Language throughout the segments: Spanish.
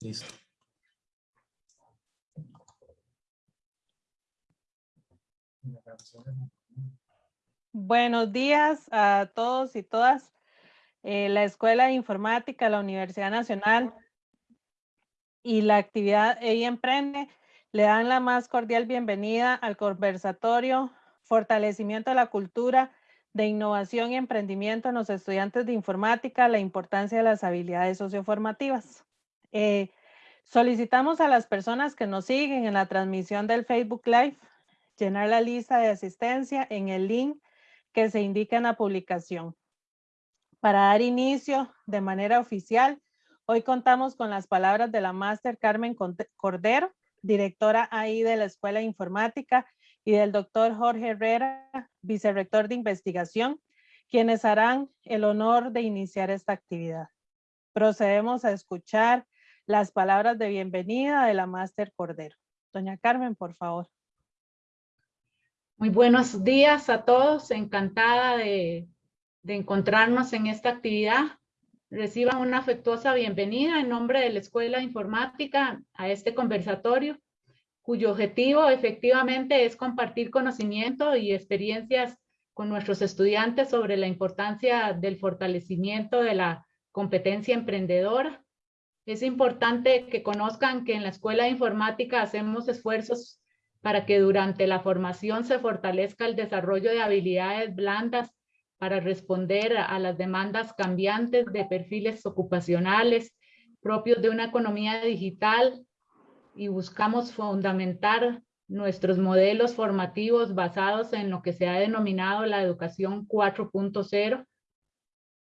Listo. Buenos días a todos y todas. Eh, la Escuela de Informática, la Universidad Nacional y la actividad EI Emprende le dan la más cordial bienvenida al conversatorio Fortalecimiento de la Cultura de Innovación y Emprendimiento en los estudiantes de informática, la importancia de las habilidades socioformativas. Eh, solicitamos a las personas que nos siguen en la transmisión del Facebook Live llenar la lista de asistencia en el link que se indica en la publicación. Para dar inicio de manera oficial, hoy contamos con las palabras de la máster Carmen Cordero, directora ahí de la Escuela de Informática, y del doctor Jorge Herrera, vicerrector de investigación, quienes harán el honor de iniciar esta actividad. Procedemos a escuchar las palabras de bienvenida de la máster Cordero. Doña Carmen, por favor. Muy buenos días a todos, encantada de, encontrarnos en esta actividad. Reciban una afectuosa bienvenida en nombre de la Escuela de Informática a este conversatorio, cuyo objetivo efectivamente es compartir conocimiento y experiencias con nuestros estudiantes sobre la importancia del fortalecimiento de la competencia emprendedora. Es importante que conozcan que en la Escuela de Informática hacemos esfuerzos para que durante la formación se fortalezca el desarrollo de habilidades blandas para responder a las demandas cambiantes de perfiles ocupacionales propios de una economía digital y buscamos fundamentar nuestros modelos formativos basados en lo que se ha denominado la educación 4.0.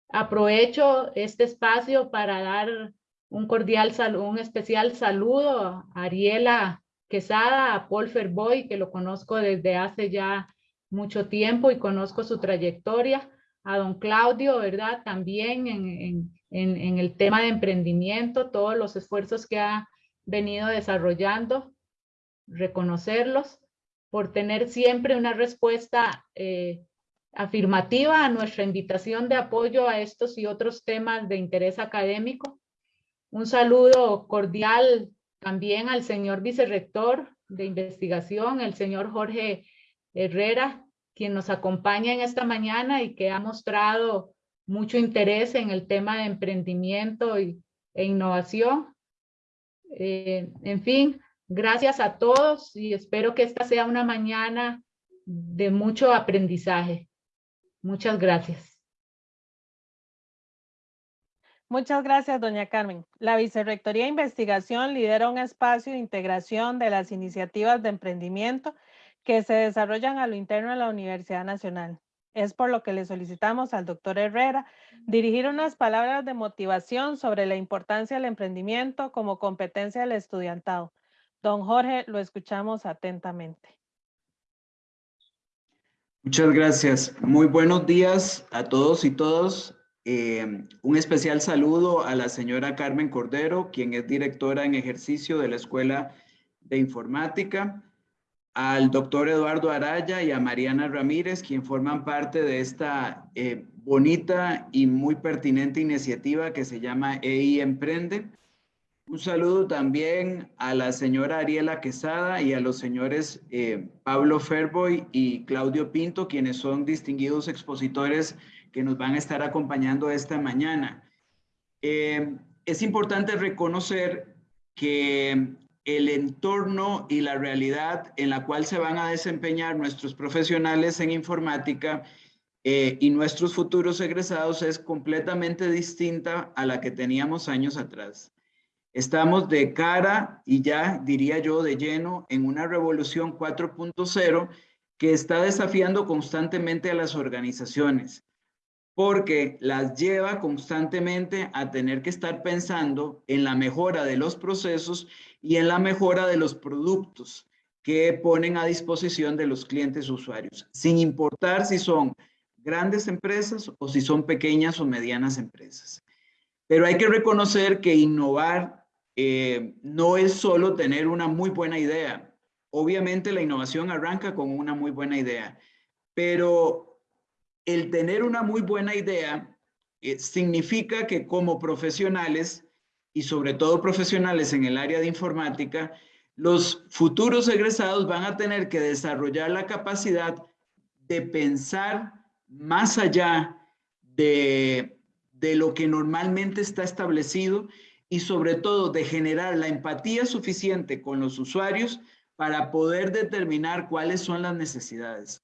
Aprovecho este espacio para dar un cordial saludo, un especial saludo a Ariela Quesada, a Paul Ferboy, que lo conozco desde hace ya mucho tiempo y conozco su trayectoria, a don Claudio, ¿verdad? También en, en el tema de emprendimiento, todos los esfuerzos que ha venido desarrollando, reconocerlos, por tener siempre una respuesta eh, afirmativa a nuestra invitación de apoyo a estos y otros temas de interés académico. Un saludo cordial también al señor vicerrector de investigación, el señor Jorge Herrera, quien nos acompaña en esta mañana y que ha mostrado mucho interés en el tema de emprendimiento y, e innovación. Eh, en fin, gracias a todos y espero que esta sea una mañana de mucho aprendizaje. Muchas gracias. Muchas gracias, doña Carmen. La Vicerrectoría de Investigación lidera un espacio de integración de las iniciativas de emprendimiento que se desarrollan a lo interno de la Universidad Nacional. Es por lo que le solicitamos al doctor Herrera dirigir unas palabras de motivación sobre la importancia del emprendimiento como competencia del estudiantado. Don Jorge, lo escuchamos atentamente. Muchas gracias. Muy buenos días a todos y todas. Eh, un especial saludo a la señora Carmen Cordero, quien es directora en ejercicio de la Escuela de Informática, al doctor Eduardo Araya y a Mariana Ramírez, quien forman parte de esta eh, bonita y muy pertinente iniciativa que se llama EI Emprende. Un saludo también a la señora Ariela Quesada y a los señores eh, Pablo Ferboy y Claudio Pinto, quienes son distinguidos expositores que nos van a estar acompañando esta mañana. Eh, es importante reconocer que el entorno y la realidad en la cual se van a desempeñar nuestros profesionales en informática eh, y nuestros futuros egresados es completamente distinta a la que teníamos años atrás. Estamos de cara y ya diría yo de lleno en una revolución 4.0 que está desafiando constantemente a las organizaciones porque las lleva constantemente a tener que estar pensando en la mejora de los procesos y en la mejora de los productos que ponen a disposición de los clientes usuarios, sin importar si son grandes empresas o si son pequeñas o medianas empresas. Pero hay que reconocer que innovar eh, no es solo tener una muy buena idea. Obviamente la innovación arranca con una muy buena idea, pero el tener una muy buena idea eh, significa que como profesionales y sobre todo profesionales en el área de informática, los futuros egresados van a tener que desarrollar la capacidad de pensar más allá de, de lo que normalmente está establecido y sobre todo de generar la empatía suficiente con los usuarios para poder determinar cuáles son las necesidades.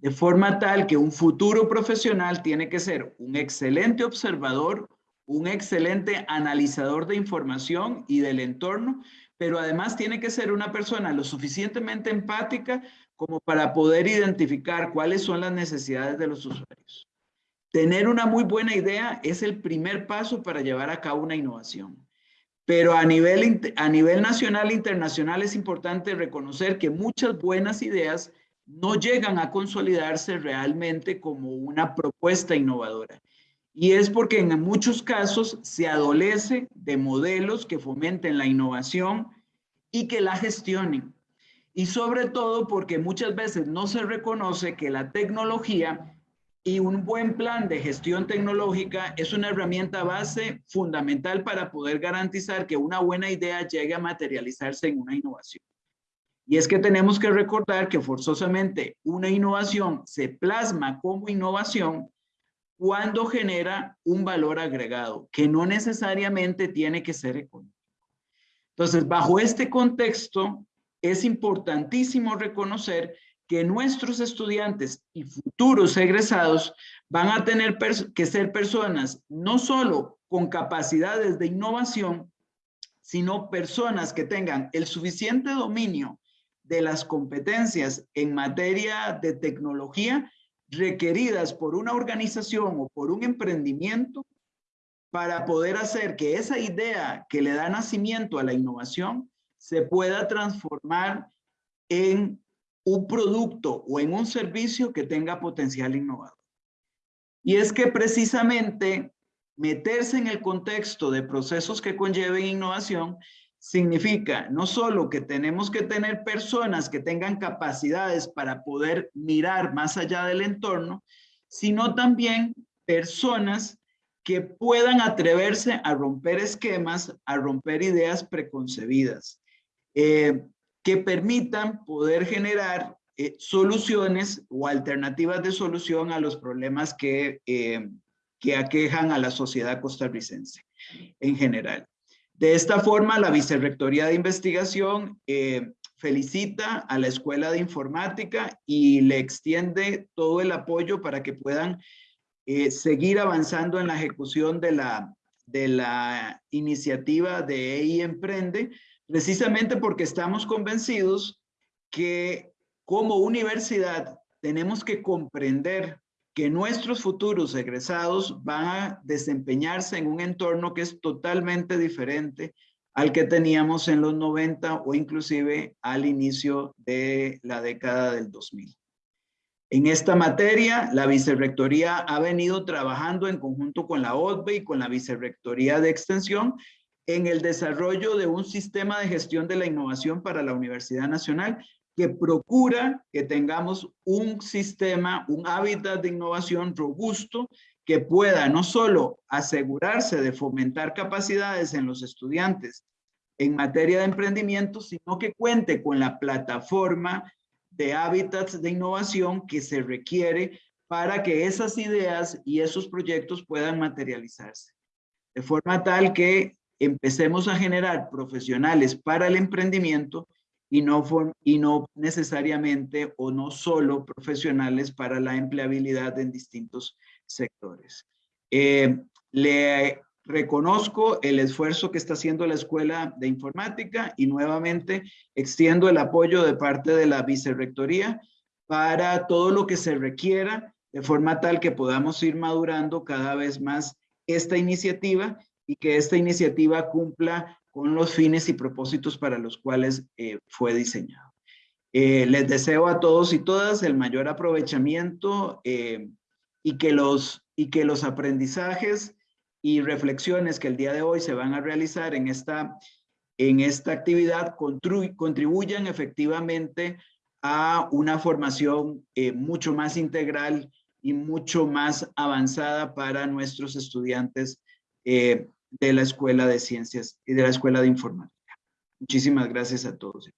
De forma tal que un futuro profesional tiene que ser un excelente observador, un excelente analizador de información y del entorno, pero además tiene que ser una persona lo suficientemente empática como para poder identificar cuáles son las necesidades de los usuarios. Tener una muy buena idea es el primer paso para llevar a cabo una innovación. Pero a nivel, a nivel nacional e internacional es importante reconocer que muchas buenas ideas no llegan a consolidarse realmente como una propuesta innovadora. Y es porque en muchos casos se adolece de modelos que fomenten la innovación y que la gestionen. Y sobre todo porque muchas veces no se reconoce que la tecnología y un buen plan de gestión tecnológica es una herramienta base fundamental para poder garantizar que una buena idea llegue a materializarse en una innovación. Y es que tenemos que recordar que forzosamente una innovación se plasma como innovación cuando genera un valor agregado, que no necesariamente tiene que ser económico. Entonces, bajo este contexto, es importantísimo reconocer que nuestros estudiantes y futuros egresados van a tener que ser personas no solo con capacidades de innovación, sino personas que tengan el suficiente dominio de las competencias en materia de tecnología requeridas por una organización o por un emprendimiento para poder hacer que esa idea que le da nacimiento a la innovación se pueda transformar en un producto o en un servicio que tenga potencial innovador. Y es que precisamente meterse en el contexto de procesos que conlleven innovación significa no solo que tenemos que tener personas que tengan capacidades para poder mirar más allá del entorno, sino también personas que puedan atreverse a romper esquemas, a romper ideas preconcebidas, eh, que permitan poder generar eh, soluciones o alternativas de solución a los problemas que, eh, que aquejan a la sociedad costarricense en general. De esta forma, la Vicerrectoría de Investigación eh, felicita a la Escuela de Informática y le extiende todo el apoyo para que puedan eh, seguir avanzando en la ejecución de la, de la iniciativa de EI Emprende, precisamente porque estamos convencidos que como universidad tenemos que comprender que nuestros futuros egresados van a desempeñarse en un entorno que es totalmente diferente al que teníamos en los 90 o inclusive al inicio de la década del 2000. En esta materia, la Vicerrectoría ha venido trabajando en conjunto con la OTBE y con la Vicerrectoría de Extensión en el desarrollo de un sistema de gestión de la innovación para la Universidad Nacional que procura que tengamos un sistema, un hábitat de innovación robusto que pueda no solo asegurarse de fomentar capacidades en los estudiantes en materia de emprendimiento, sino que cuente con la plataforma de hábitats de innovación que se requiere para que esas ideas y esos proyectos puedan materializarse. De forma tal que empecemos a generar profesionales para el emprendimiento y no, y no necesariamente o no solo profesionales para la empleabilidad en distintos sectores. Eh, le reconozco el esfuerzo que está haciendo la Escuela de Informática y nuevamente extiendo el apoyo de parte de la Vicerrectoría para todo lo que se requiera de forma tal que podamos ir madurando cada vez más esta iniciativa y que esta iniciativa cumpla con los fines y propósitos para los cuales eh, fue diseñado. Eh, les deseo a todos y todas el mayor aprovechamiento eh, y, que los, y que los aprendizajes y reflexiones que el día de hoy se van a realizar en esta, en esta actividad contribuyan efectivamente a una formación mucho más integral y mucho más avanzada para nuestros estudiantes de la Escuela de Ciencias y de la Escuela de Informática. Muchísimas gracias a todos.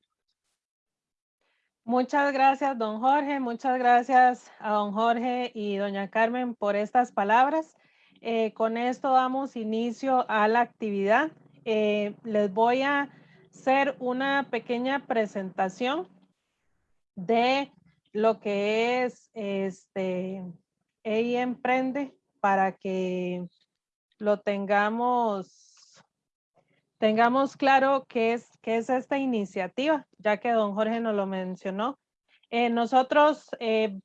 Muchas gracias, don Jorge. Muchas gracias a don Jorge y doña Carmen por estas palabras. Eh, con esto damos inicio a la actividad. Eh, les voy a hacer una pequeña presentación de lo que es este EI Emprende para que lo tengamos, tengamos claro qué es, qué es esta iniciativa, ya que don Jorge nos lo mencionó. Eh, nosotros eh,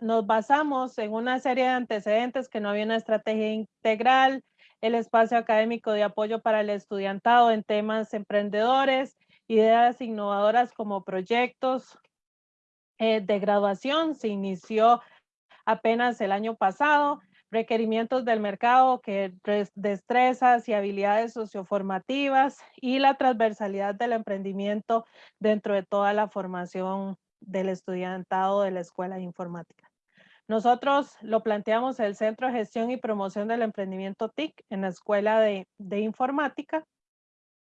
nos basamos en una serie de antecedentes que no había una estrategia integral, el espacio académico de apoyo para el estudiantado en temas emprendedores, ideas innovadoras como proyectos eh, de graduación. Se inició apenas el año pasado requerimientos del mercado, que destrezas y habilidades socioformativas y la transversalidad del emprendimiento dentro de toda la formación del estudiantado de la Escuela de Informática. Nosotros lo planteamos el Centro de Gestión y Promoción del Emprendimiento TIC en la Escuela de, de Informática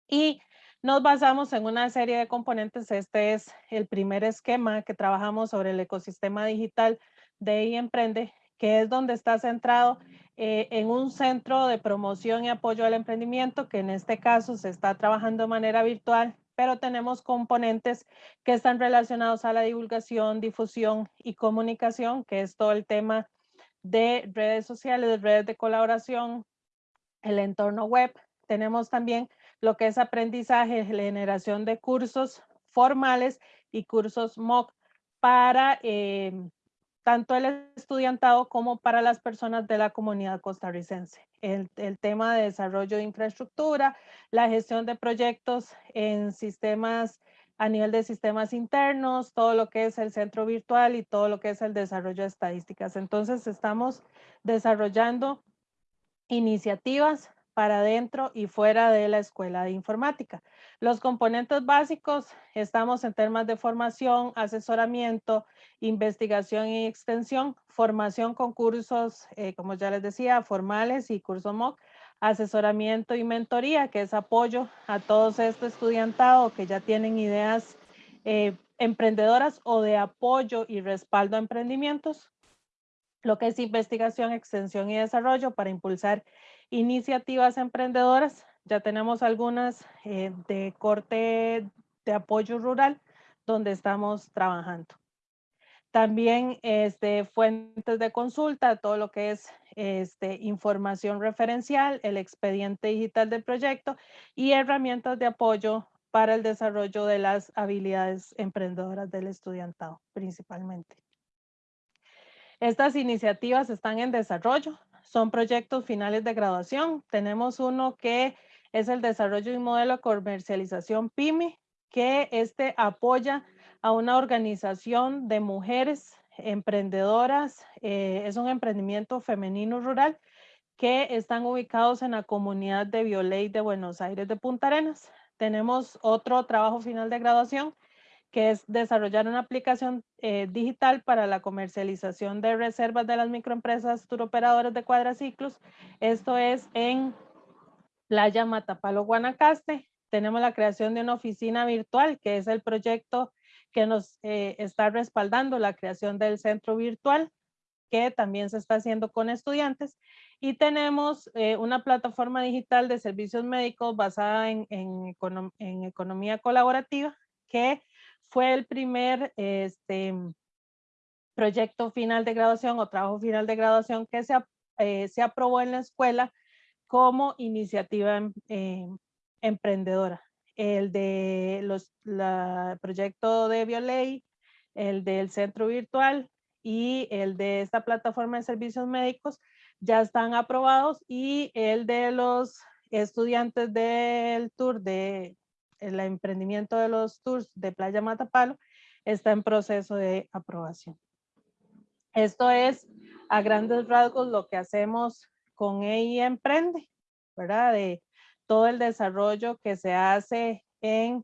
y nos basamos en una serie de componentes. Este es el primer esquema que trabajamos sobre el ecosistema digital de Emprende que es donde está centrado eh, en un centro de promoción y apoyo al emprendimiento, que en este caso se está trabajando de manera virtual, pero tenemos componentes que están relacionados a la divulgación, difusión y comunicación, que es todo el tema de redes sociales, redes de colaboración, el entorno web. Tenemos también lo que es aprendizaje, generación de cursos formales y cursos MOOC para eh, tanto el estudiantado como para las personas de la comunidad costarricense. El, tema de desarrollo de infraestructura, la gestión de proyectos en sistemas a nivel de sistemas internos, todo lo que es el centro virtual y todo lo que es el desarrollo de estadísticas. Entonces estamos desarrollando iniciativas para dentro y fuera de la escuela de informática. Los componentes básicos, estamos en temas de formación, asesoramiento, investigación y extensión, formación con cursos, eh, como ya les decía, formales y cursos MOOC, asesoramiento y mentoría, que es apoyo a todos estos estudiantados que ya tienen ideas eh, emprendedoras o de apoyo y respaldo a emprendimientos, lo que es investigación, extensión y desarrollo para impulsar iniciativas emprendedoras. Ya tenemos algunas eh, de corte de apoyo rural donde estamos trabajando. También este, fuentes de consulta, todo lo que es este, información referencial, el expediente digital del proyecto y herramientas de apoyo para el desarrollo de las habilidades emprendedoras del estudiantado principalmente. Estas iniciativas están en desarrollo, son proyectos finales de graduación. Tenemos uno que es el desarrollo de un modelo de comercialización PYME, que este apoya a una organización de mujeres emprendedoras. Eh, es un emprendimiento femenino rural que están ubicados en la comunidad de Violey de Buenos Aires de Punta Arenas. Tenemos otro trabajo final de graduación que es desarrollar una aplicación eh, digital para la comercialización de reservas de las microempresas turoperadoras de cuadraciclos. Esto es en Playa Matapalo, Guanacaste. Tenemos la creación de una oficina virtual, que es el proyecto que nos eh, está respaldando la creación del centro virtual, que también se está haciendo con estudiantes. Y tenemos eh, una plataforma digital de servicios médicos basada en, en economía colaborativa, que fue el primer este, proyecto final de graduación o trabajo final de graduación que se, eh, se aprobó en la escuela como iniciativa em, em, emprendedora. El de los la, proyecto de Bioley, el del centro virtual y el de esta plataforma de servicios médicos ya están aprobados y el de los estudiantes del tour de el emprendimiento de los tours de Playa Matapalo está en proceso de aprobación. Esto es a grandes rasgos lo que hacemos con EI Emprende, ¿verdad? De todo el desarrollo que se hace en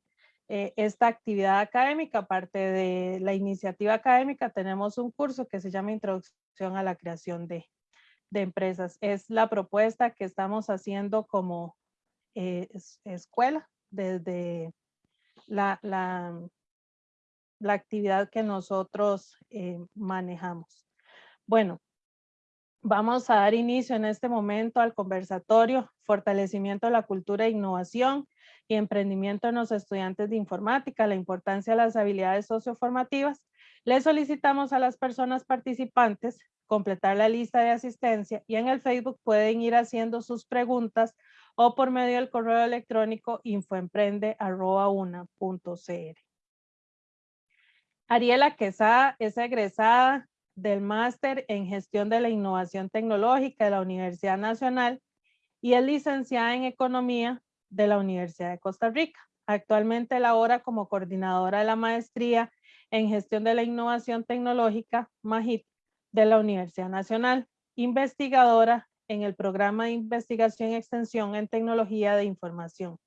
eh, esta actividad académica. Aparte de la iniciativa académica, tenemos un curso que se llama Introducción a la Creación de, de Empresas. Es la propuesta que estamos haciendo como, eh, escuela, desde la, la, actividad que nosotros eh, manejamos. Bueno, vamos a dar inicio en este momento al conversatorio Fortalecimiento de la Cultura e Innovación y Emprendimiento en los Estudiantes de Informática, la importancia de las habilidades socioformativas. Le solicitamos a las personas participantes completar la lista de asistencia y en el Facebook pueden ir haciendo sus preguntas o por medio del correo electrónico infoemprende.una.cr. Ariela Quesada es egresada del máster en gestión de la innovación tecnológica de la Universidad Nacional y es licenciada en economía de la Universidad de Costa Rica. Actualmente labora como coordinadora de la maestría en gestión de la innovación tecnológica MAGIT de la Universidad Nacional, investigadora en el programa de investigación y extensión en tecnología de información.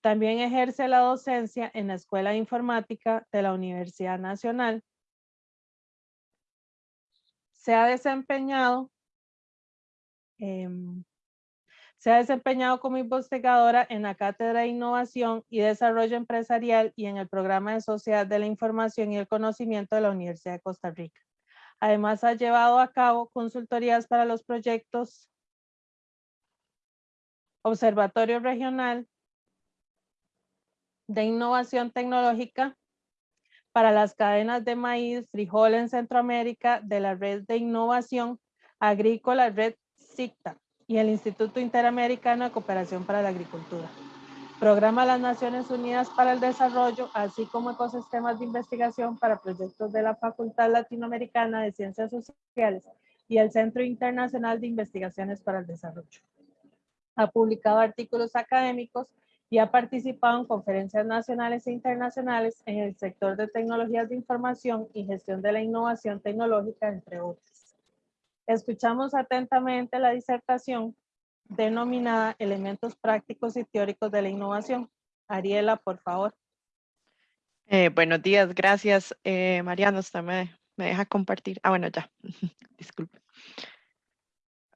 También ejerce la docencia en la Escuela de Informática de la Universidad Nacional. Se ha desempeñado, se ha desempeñado como investigadora en la Cátedra de Innovación y Desarrollo Empresarial y en el Programa de Sociedad de la Información y el Conocimiento de la Universidad de Costa Rica. Además, ha llevado a cabo consultorías para los proyectos Observatorio Regional de Innovación Tecnológica para las cadenas de maíz, frijol en Centroamérica de la Red de Innovación Agrícola Red SICTA y el Instituto Interamericano de Cooperación para la Agricultura. Programa de las Naciones Unidas para el Desarrollo, así como ecosistemas de investigación para proyectos de la Facultad Latinoamericana de Ciencias Sociales y el Centro Internacional de Investigaciones para el Desarrollo. Ha publicado artículos académicos y ha participado en conferencias nacionales e internacionales en el sector de tecnologías de información y gestión de la innovación tecnológica, entre otros. Escuchamos atentamente la disertación denominada Elementos Prácticos y Teóricos de la Innovación. Ariela, por favor. Eh, buenos días, gracias. Eh, Mariano, usted me, me, deja compartir. Ah, bueno, ya. Disculpe.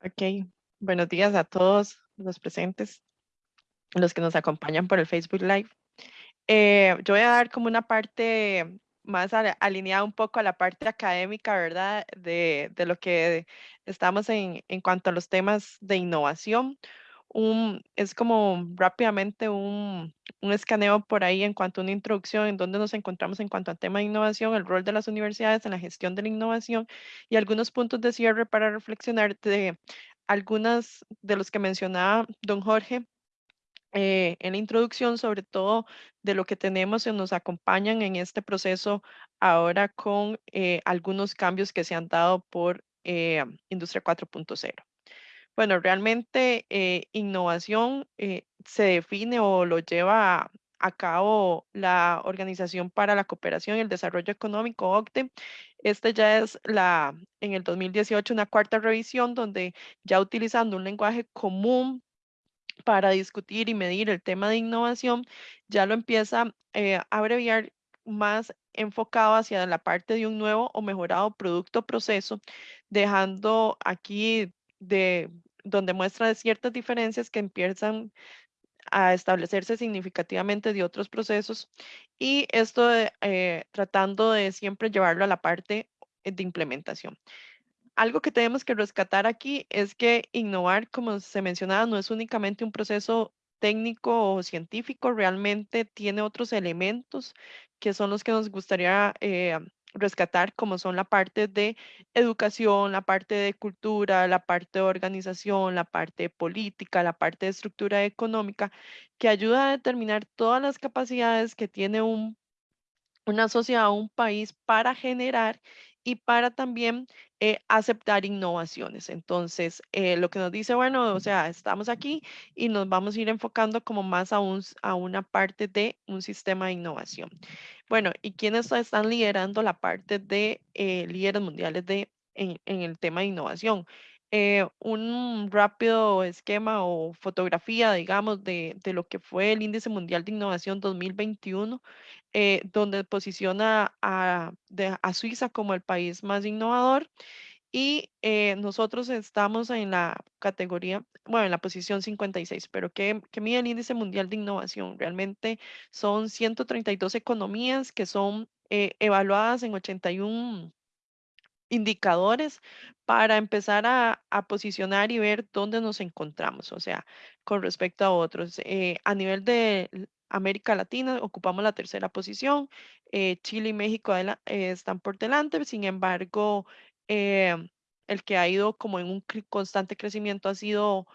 Ok, buenos días a todos los presentes, los que nos acompañan por el Facebook Live. Eh, yo voy a dar como una parte más alineada un poco a la parte académica, ¿verdad? De, de lo que estamos en, en, cuanto a los temas de innovación. Un, es como rápidamente un, un, escaneo por ahí en cuanto a una introducción en donde nos encontramos en cuanto al tema de innovación, el rol de las universidades en la gestión de la innovación y algunos puntos de cierre para reflexionar de algunas de los que mencionaba don Jorge eh, en la introducción, sobre todo de lo que tenemos y nos acompañan en este proceso ahora con eh, algunos cambios que se han dado por eh, Industria 4.0. Bueno, realmente innovación se define o lo lleva a, cabo la Organización para la Cooperación y el Desarrollo Económico, OCDE. Este ya es la, en el 2018, una cuarta revisión donde ya utilizando un lenguaje común para discutir y medir el tema de innovación, ya lo empieza eh, a abreviar más enfocado hacia la parte de un nuevo o mejorado producto proceso, dejando aquí de donde muestra ciertas diferencias que empiezan a establecerse significativamente de otros procesos y esto eh, tratando de siempre llevarlo a la parte de implementación algo que tenemos que rescatar aquí es que innovar, como se mencionaba, no es únicamente un proceso técnico o científico, realmente tiene otros elementos que son los que nos gustaría eh, rescatar, como son la parte de educación, la parte de cultura, la parte de organización, la parte política, la parte de estructura económica, que ayuda a determinar todas las capacidades que tiene un, una sociedad, un país para generar y para también eh, aceptar innovaciones. Entonces, eh, lo que nos dice, bueno, o sea, estamos aquí y nos vamos a ir enfocando como más a, un, a una parte de un sistema de innovación. Bueno, ¿y quiénes están liderando la parte de eh, líderes mundiales de, en, en, el tema de innovación? Un rápido esquema o fotografía, digamos, de, de, lo que fue el Índice Mundial de Innovación 2021, donde posiciona a, a Suiza como el país más innovador y eh, nosotros estamos en la categoría, bueno, en la posición 56, pero ¿qué, qué mide el índice mundial de innovación? Realmente son 132 economías que son eh, evaluadas en 81 indicadores para empezar a, a, posicionar y ver dónde nos encontramos, o sea, con respecto a otros. Eh, a nivel de América Latina ocupamos la tercera posición, eh, Chile y México eh, están por delante, sin embargo, el que ha ido como en un constante crecimiento ha sido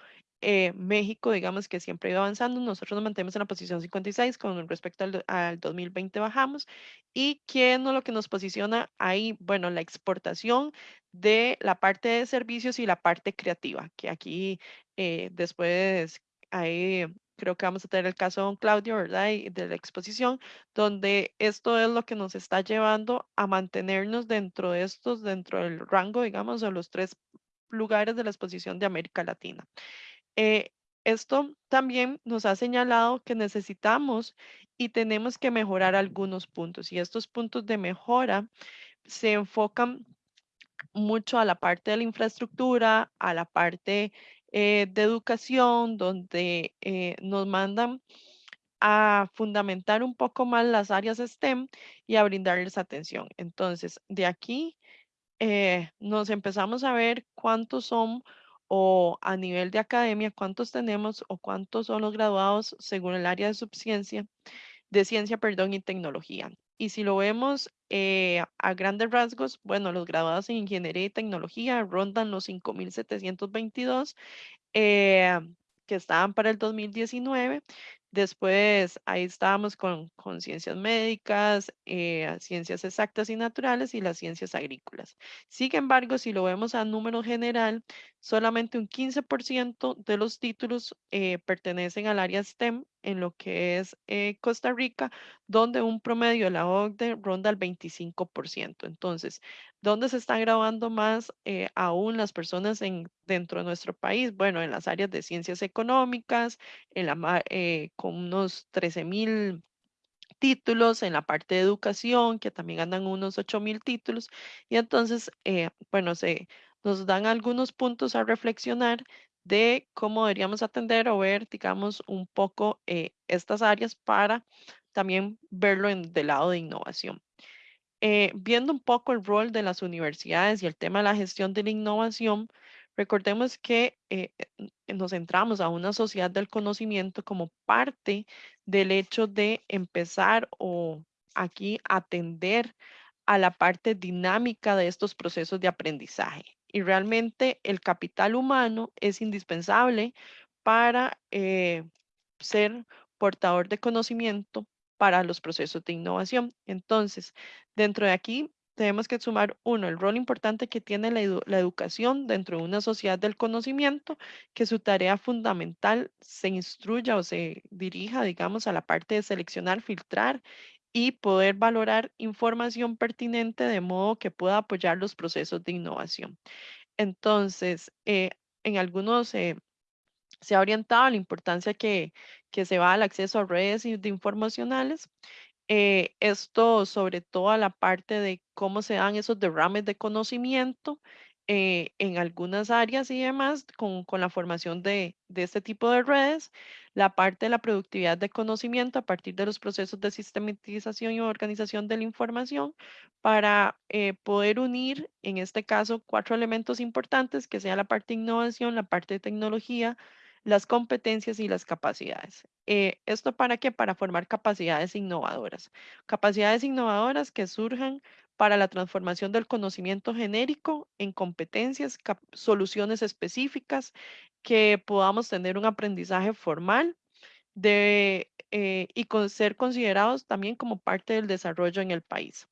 eh, México, digamos que siempre ha ido avanzando, nosotros nos mantenemos en la posición 56, con respecto al, al 2020 bajamos. ¿Y quién es lo que nos posiciona ahí? Bueno, la exportación de la parte de servicios y la parte creativa, que aquí eh, después ahí creo que vamos a tener el caso de don Claudio, ¿verdad? Y de la exposición, donde esto es lo que nos está llevando a mantenernos dentro de estos, dentro del rango, digamos, de los tres lugares de la exposición de América Latina. Eh, esto también nos ha señalado que necesitamos y tenemos que mejorar algunos puntos y estos puntos de mejora se enfocan mucho a la parte de la infraestructura, a la parte eh, de educación, donde eh, nos mandan a fundamentar un poco más las áreas STEM y a brindarles atención. Entonces, de aquí nos empezamos a ver cuántos son o a nivel de academia, cuántos tenemos o cuántos son los graduados según el área de subciencia, de ciencia, perdón, y tecnología. Y si lo vemos eh, a grandes rasgos, bueno, los graduados en ingeniería y tecnología rondan los 5.722 eh, que estaban para el 2019 Después ahí estábamos con, con ciencias médicas, eh, ciencias exactas y naturales y las ciencias agrícolas. Sin embargo, si lo vemos a número general, solamente un 15% de los títulos eh, pertenecen al área STEM en lo que es eh, Costa Rica, donde un promedio de la OCDE ronda el 25%. Entonces, ¿dónde se están graduando más aún las personas en, dentro de nuestro país? Bueno, en las áreas de ciencias económicas, en la, con unos 13 mil títulos en la parte de educación, que también andan unos 8 mil títulos. Y entonces, eh, bueno, se, nos dan algunos puntos a reflexionar de cómo deberíamos atender o ver, digamos, un poco eh, estas áreas para también verlo en, del lado de innovación. Eh, viendo un poco el rol de las universidades y el tema de la gestión de la innovación, Recordemos que eh, nos centramos a una sociedad del conocimiento como parte del hecho de empezar o aquí atender a la parte dinámica de estos procesos de aprendizaje. Y realmente el capital humano es indispensable para eh, ser portador de conocimiento para los procesos de innovación. Entonces, dentro de aquí tenemos que sumar, uno, el rol importante que tiene la, educación dentro de una sociedad del conocimiento, que su tarea fundamental se instruya o se dirija, digamos, a la parte de seleccionar, filtrar y poder valorar información pertinente de modo que pueda apoyar los procesos de innovación. Entonces, eh, en algunos eh, se ha orientado la importancia que, que se va al acceso a redes de informacionales eh, esto sobre todo a la parte de cómo se dan esos derrames de conocimiento eh, en algunas áreas y demás con, con la formación de, de, este tipo de redes, la parte de la productividad de conocimiento a partir de los procesos de sistematización y organización de la información para eh, poder unir, en este caso, cuatro elementos importantes, que sea la parte de innovación, la parte de tecnología, las competencias y las capacidades. Eh, ¿Esto para qué? Para formar capacidades innovadoras. Capacidades innovadoras que surjan para la transformación del conocimiento genérico en competencias, soluciones específicas, que podamos tener un aprendizaje formal eh, y con, ser considerados también como parte del desarrollo en el país.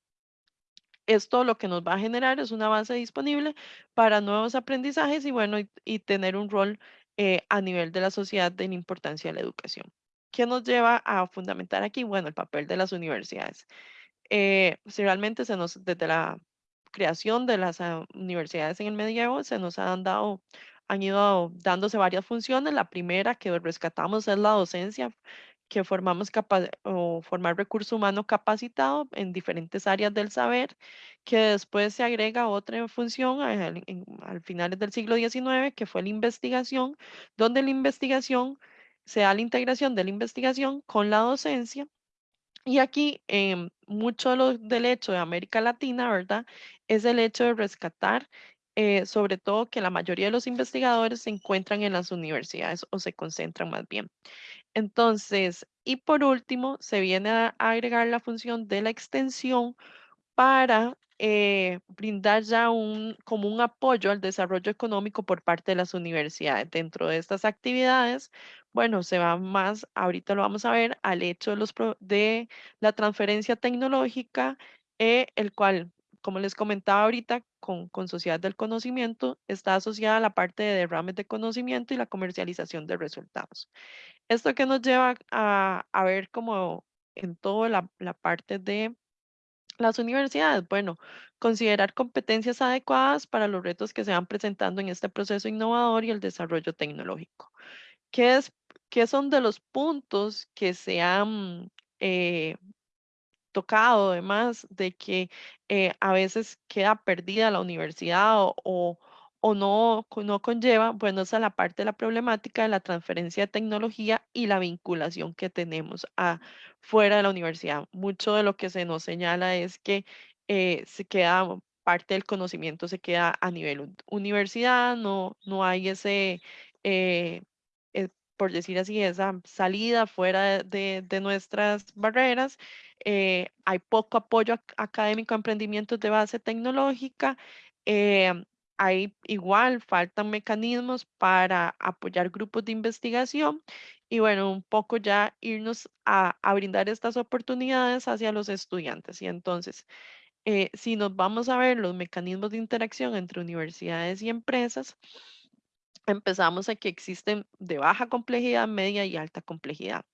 Esto lo que nos va a generar es una base disponible para nuevos aprendizajes y bueno, y tener un rol eh, a nivel de la sociedad de la importancia de la educación. ¿Qué nos lleva a fundamentar aquí? Bueno, el papel de las universidades. Eh, si realmente se nos, desde la creación de las ah, universidades en el medievo, se nos han dado, han ido dándose varias funciones. La primera que rescatamos es la docencia, que formamos o formar recurso humano capacitado en diferentes áreas del saber, que después se agrega otra función al, al finales del siglo XIX, que fue la investigación, donde la investigación se da la integración de la investigación con la docencia. Y aquí eh, mucho lo, del hecho de América Latina, ¿verdad? Es el hecho de rescatar eh, sobre todo que la mayoría de los investigadores se encuentran en las universidades o se concentran más bien. Entonces, y por último, se viene a agregar la función de la extensión para eh, brindar ya un, como un apoyo al desarrollo económico por parte de las universidades. Dentro de estas actividades, bueno, se va más, ahorita lo vamos a ver, al hecho de, los, de la transferencia tecnológica, eh, el cual como les comentaba ahorita, con, con, Sociedad del Conocimiento, está asociada a la parte de derrames de conocimiento y la comercialización de resultados. Esto que nos lleva a, a ver como en toda la, la parte de las universidades, bueno, considerar competencias adecuadas para los retos que se van presentando en este proceso innovador y el desarrollo tecnológico. ¿Qué, es, qué son de los puntos que se han eh, tocado además de que eh, a veces queda perdida la universidad o, o, o no, no conlleva, bueno, esa es la parte de la problemática de la transferencia de tecnología y la vinculación que tenemos a, fuera de la universidad. Mucho de lo que se nos señala es que eh, se queda parte del conocimiento se queda a nivel universidad, no, no hay ese, por decir así, esa salida fuera de, de nuestras barreras eh, hay poco apoyo académico a emprendimientos de base tecnológica, eh, hay igual, faltan mecanismos para apoyar grupos de investigación y bueno, un poco ya irnos a, brindar estas oportunidades hacia los estudiantes. Y entonces, eh, si nos vamos a ver los mecanismos de interacción entre universidades y empresas, empezamos a que existen de baja complejidad, media y alta complejidad.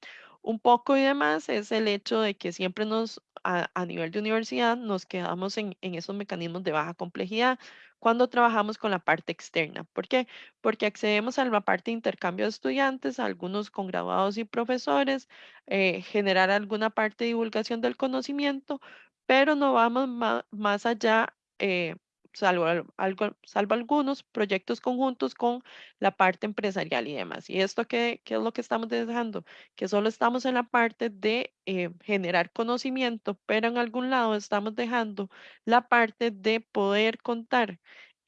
Un poco y demás es el hecho de que siempre nos, a, nivel de universidad, nos quedamos en, en, esos mecanismos de baja complejidad cuando trabajamos con la parte externa. ¿Por qué? Porque accedemos a la parte de intercambio de estudiantes, algunos con graduados y profesores, eh, generar alguna parte de divulgación del conocimiento, pero no vamos más, allá. Eh, salvo, algo, salvo algunos proyectos conjuntos con la parte empresarial y demás. ¿Y esto qué, es lo que estamos dejando? Que solo estamos en la parte de eh, generar conocimiento, pero en algún lado estamos dejando la parte de poder contar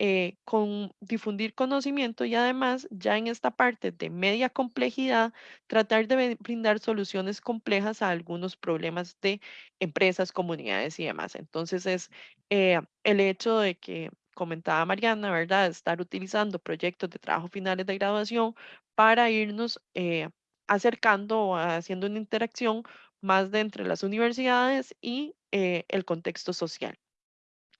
eh, con difundir conocimiento y además ya en esta parte de media complejidad, tratar de brindar soluciones complejas a algunos problemas de empresas, comunidades y demás. Entonces es eh, el hecho de que comentaba Mariana, ¿verdad? Estar utilizando proyectos de trabajo finales de graduación para irnos eh, acercando o haciendo una interacción más de entre las universidades y el contexto social.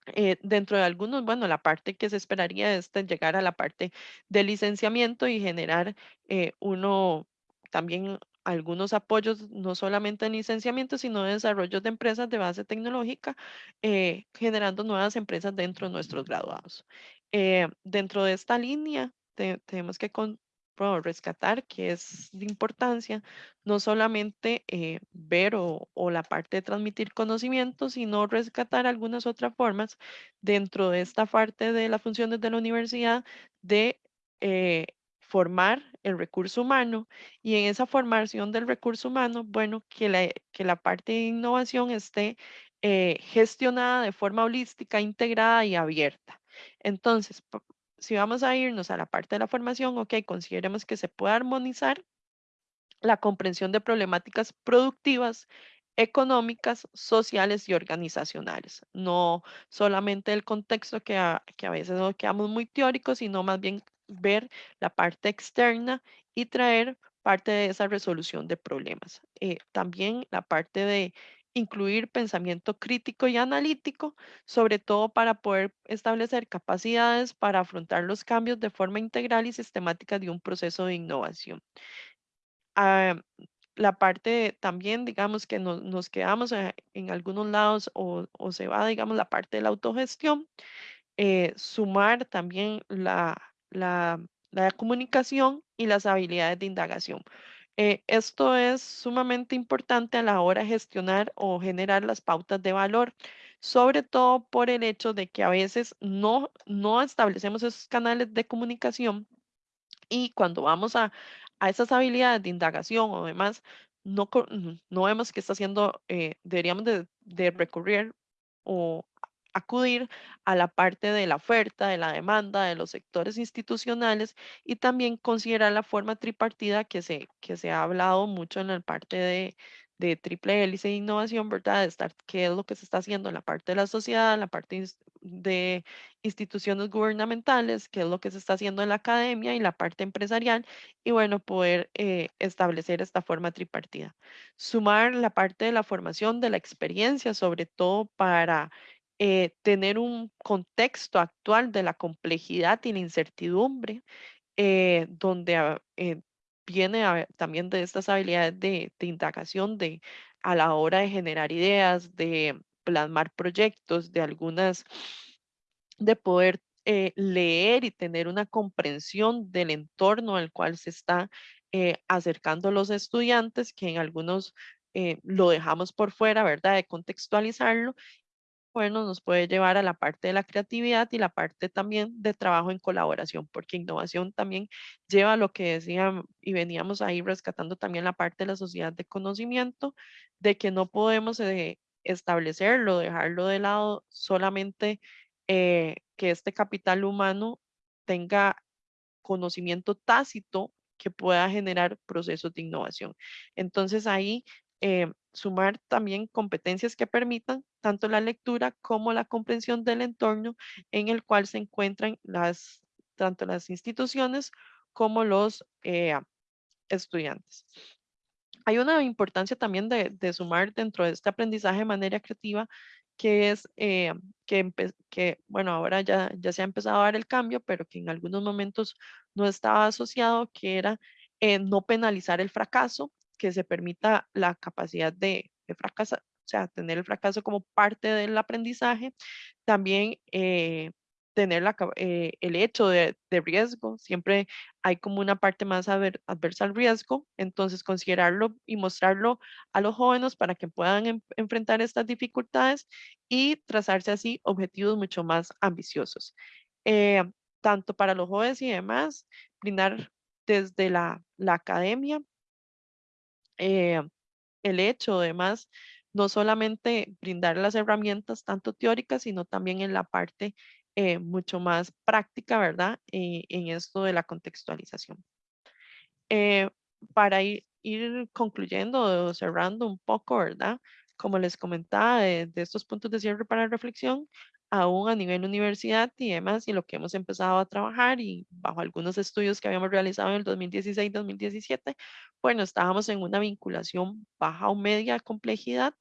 Eh, dentro de algunos, bueno, la parte que se esperaría es llegar a la parte de licenciamiento y generar eh, uno también algunos apoyos, no solamente en licenciamiento, sino en desarrollo de empresas de base tecnológica, eh, generando nuevas empresas dentro de nuestros graduados. dentro de esta línea, tenemos que rescatar que es de importancia no solamente eh, ver o, la parte de transmitir conocimiento, sino rescatar algunas otras formas dentro de esta parte de las funciones de la universidad de eh, formar el recurso humano y en esa formación del recurso humano, bueno, que la, que la parte de innovación esté eh, gestionada de forma holística, integrada y abierta. Entonces, si vamos a irnos a la parte de la formación, ok, consideremos que se puede armonizar la comprensión de problemáticas productivas, económicas, sociales y organizacionales. No solamente el contexto que a, que a veces nos quedamos muy teóricos, sino más bien ver la parte externa y traer parte de esa resolución de problemas. Eh, también la parte de incluir pensamiento crítico y analítico, sobre todo para poder establecer capacidades para afrontar los cambios de forma integral y sistemática de un proceso de innovación. Ah, la parte también, digamos, que nos quedamos eh, en, algunos lados o, se va, digamos, la parte de la autogestión, eh, sumar también la, la, la comunicación y las habilidades de indagación. Eh, esto es sumamente importante a la hora de gestionar o generar las pautas de valor, sobre todo por el hecho de que a veces no, no establecemos esos canales de comunicación y cuando vamos a, a esas habilidades de indagación o demás, no, no vemos que está haciendo, eh, deberíamos de, de recurrir o acudir a la parte de la oferta, de la demanda, de los sectores institucionales y también considerar la forma tripartida que se, que se ha hablado mucho en la parte de, de triple hélice de innovación, ¿verdad? De estar, qué es lo que se está haciendo en la parte de la sociedad, en la parte de instituciones gubernamentales, qué es lo que se está haciendo en la academia y la parte empresarial, y bueno, poder eh, establecer esta forma tripartida. Sumar la parte de la formación, de la experiencia, sobre todo para eh, tener un contexto actual de la complejidad y la incertidumbre, eh, donde ah, eh, viene a- también de estas habilidades de, de indagación, de a la hora de generar ideas, de plasmar proyectos, de algunas, de poder eh, leer y tener una comprensión del entorno al cual se está eh, acercando los estudiantes, que en algunos eh, lo dejamos por fuera, ¿verdad? De contextualizarlo bueno, nos puede llevar a la parte de la creatividad y la parte también de trabajo en colaboración, porque innovación también lleva a lo que decían y veníamos ahí rescatando también la parte de la sociedad de conocimiento, de que no podemos eh, establecerlo, dejarlo de lado solamente eh, que este capital humano tenga conocimiento tácito que pueda generar procesos de innovación. Entonces ahí eh, sumar también competencias que permitan tanto la lectura como la comprensión del entorno en el cual se encuentran las, tanto las instituciones como los eh, estudiantes. Hay una importancia también de, sumar dentro de este aprendizaje de manera creativa que es eh, que, que, bueno, ahora ya, ya se ha empezado a dar el cambio, pero que en algunos momentos no estaba asociado, que era eh, no penalizar el fracaso, que se permita la capacidad de, de fracasar, o sea, tener el fracaso como parte del aprendizaje. También eh, tener la, eh, el hecho de, de riesgo, siempre hay como una parte más adver- adversa al riesgo, entonces considerarlo y mostrarlo a los jóvenes para que puedan em- enfrentar estas dificultades y trazarse así objetivos mucho más ambiciosos. Eh, tanto para los jóvenes y demás, brindar desde la, la academia eh, el hecho, además, no solamente brindar las herramientas tanto teóricas, sino también en la parte eh, mucho más práctica, ¿verdad? Eh, en esto de la contextualización. Para ir, ir concluyendo cerrando un poco, ¿verdad? Como les comentaba, de, de estos puntos de cierre para reflexión, aún a nivel universidad y demás, y lo que hemos empezado a trabajar y bajo algunos estudios que habíamos realizado en el 2016-2017, bueno, estábamos en una vinculación baja o media complejidad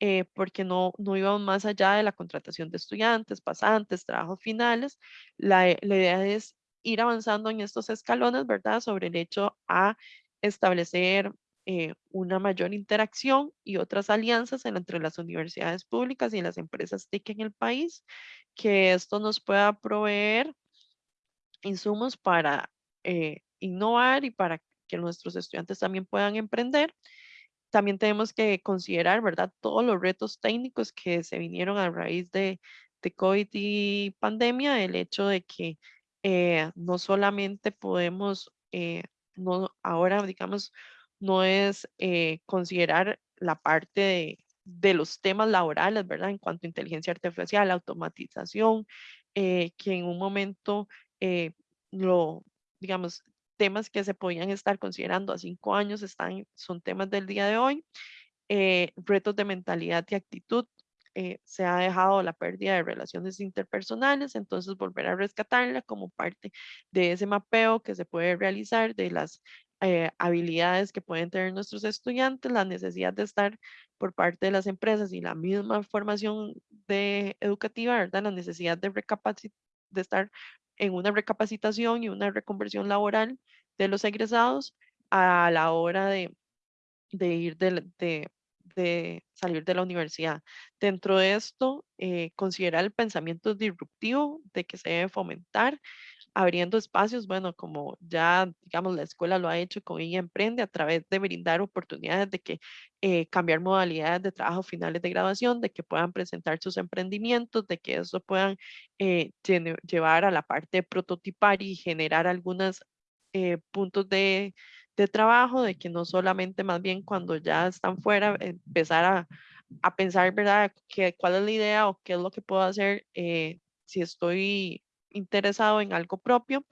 eh, porque no, no íbamos más allá de la contratación de estudiantes, pasantes, trabajos finales. La, eh, la idea es ir avanzando en estos escalones, ¿verdad? Sobre el hecho a establecer eh, una mayor interacción y otras alianzas entre las universidades públicas y las empresas TIC en el país, que esto nos pueda proveer insumos para eh, innovar y para que nuestros estudiantes también puedan emprender también tenemos que considerar, ¿verdad?, todos los retos técnicos que se vinieron a raíz de, de COVID y pandemia, el hecho de que eh, no solamente podemos, eh, no, ahora, digamos, no es eh, considerar la parte de, los temas laborales, ¿verdad?, en cuanto a inteligencia artificial, automatización, eh, que en un momento eh, lo, digamos, temas que se podían estar considerando a cinco años están, son temas del día de hoy. Retos de mentalidad y actitud. se ha dejado la pérdida de relaciones interpersonales, entonces volver a rescatarla como parte de ese mapeo que se puede realizar de las eh, habilidades que pueden tener nuestros estudiantes, la necesidad de estar por parte de las empresas y la misma formación de educativa, ¿verdad? La necesidad de, de estar en una recapacitación y una reconversión laboral de los egresados a la hora de, de ir del- de, de salir de la universidad. Dentro de esto, eh, considerar el pensamiento disruptivo de que se debe fomentar abriendo espacios, bueno, como ya, digamos, la escuela lo ha hecho con ella Emprende a través de brindar oportunidades de que eh, cambiar modalidades de trabajo finales de graduación, de que puedan presentar sus emprendimientos, de que eso puedan eh, llevar a la parte de prototipar y generar algunos eh, puntos de, de trabajo, de que no solamente más bien cuando ya están fuera, empezar a, a pensar, ¿verdad?, que, cuál es la idea o qué es lo que puedo hacer si estoy interesado en algo propio.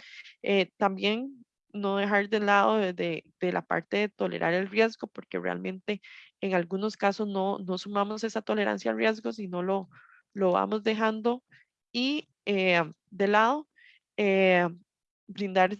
Eh, también no dejar de lado de, la parte de tolerar el riesgo, porque realmente en algunos casos no, no sumamos esa tolerancia al riesgo, sino lo, lo vamos dejando. Y eh, de lado, eh, brindar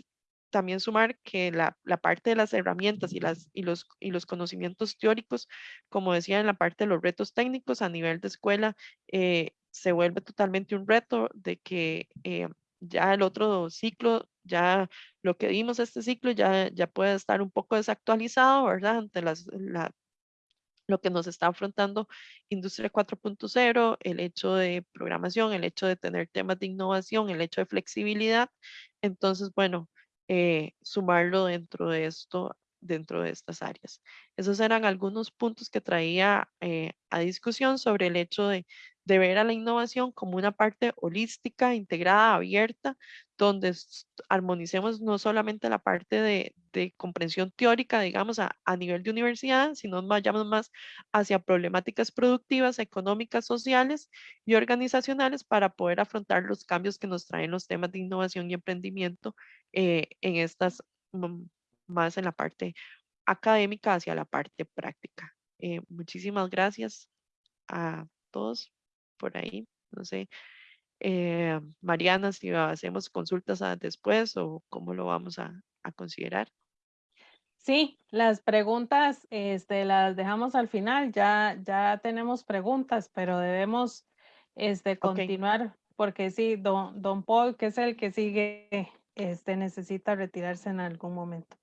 también sumar que la, la, parte de las herramientas y, las, y, los, y los conocimientos teóricos, como decía en la parte de los retos técnicos a nivel de escuela, eh, se vuelve totalmente un reto de que eh, ya el otro ciclo, ya lo que vimos este ciclo ya, ya puede estar un poco desactualizado, ¿verdad? Ante las, la, lo que nos está afrontando Industria 4.0, el hecho de programación, el hecho de tener temas de innovación, el hecho de flexibilidad. Entonces, bueno, eh, sumarlo dentro de esto, dentro de estas áreas. Esos eran algunos puntos que traía eh, a discusión sobre el hecho de, de ver a la innovación como una parte holística, integrada, abierta, donde armonicemos no solamente la parte de, comprensión teórica, digamos, a, nivel de universidad, sino vayamos más hacia problemáticas productivas, económicas, sociales y organizacionales para poder afrontar los cambios que nos traen los temas de innovación y emprendimiento eh, en estas, mm, más en la parte académica hacia la parte práctica. Eh, muchísimas gracias a todos por ahí. No sé, eh, Mariana, si hacemos consultas después o cómo lo vamos a, considerar. Sí, las preguntas este, las dejamos al final. Ya, ya tenemos preguntas, pero debemos este, continuar porque sí, don, don Paul, que es el que sigue, este, necesita retirarse en algún momento.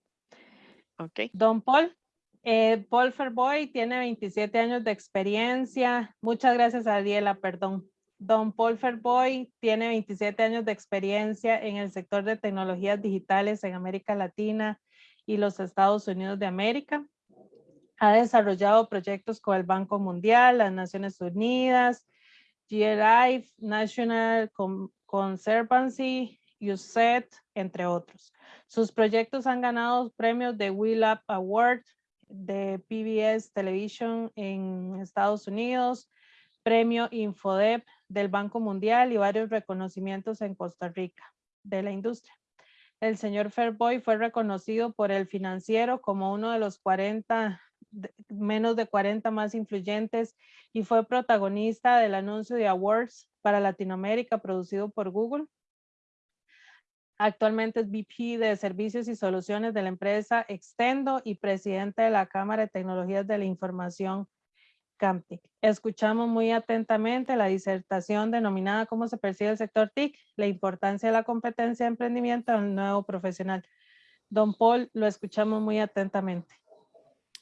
Ok. Don Paul. Eh, Paul Ferboy tiene 27 años de experiencia. Muchas gracias, Ariela, perdón. Don Paul Ferboy tiene 27 años de experiencia en el sector de tecnologías digitales en América Latina y los Estados Unidos de América. Ha desarrollado proyectos con el Banco Mundial, las Naciones Unidas, GRI, National Conservancy, USET, entre otros. Sus proyectos han ganado premios de Up Award, de PBS Television en Estados Unidos, premio Infodep del Banco Mundial y varios reconocimientos en Costa Rica de la industria. El señor Fairboy fue reconocido por el financiero como uno de los 40, menos de 40 más influyentes y fue protagonista del anuncio de Awards para Latinoamérica producido por Google Actualmente es VP de Servicios y Soluciones de la empresa Extendo y presidente de la Cámara de Tecnologías de la Información CAMTIC. Escuchamos muy atentamente la disertación denominada ¿Cómo se percibe el sector TIC? La importancia de la competencia de emprendimiento del nuevo profesional. Don Paul, lo escuchamos muy atentamente.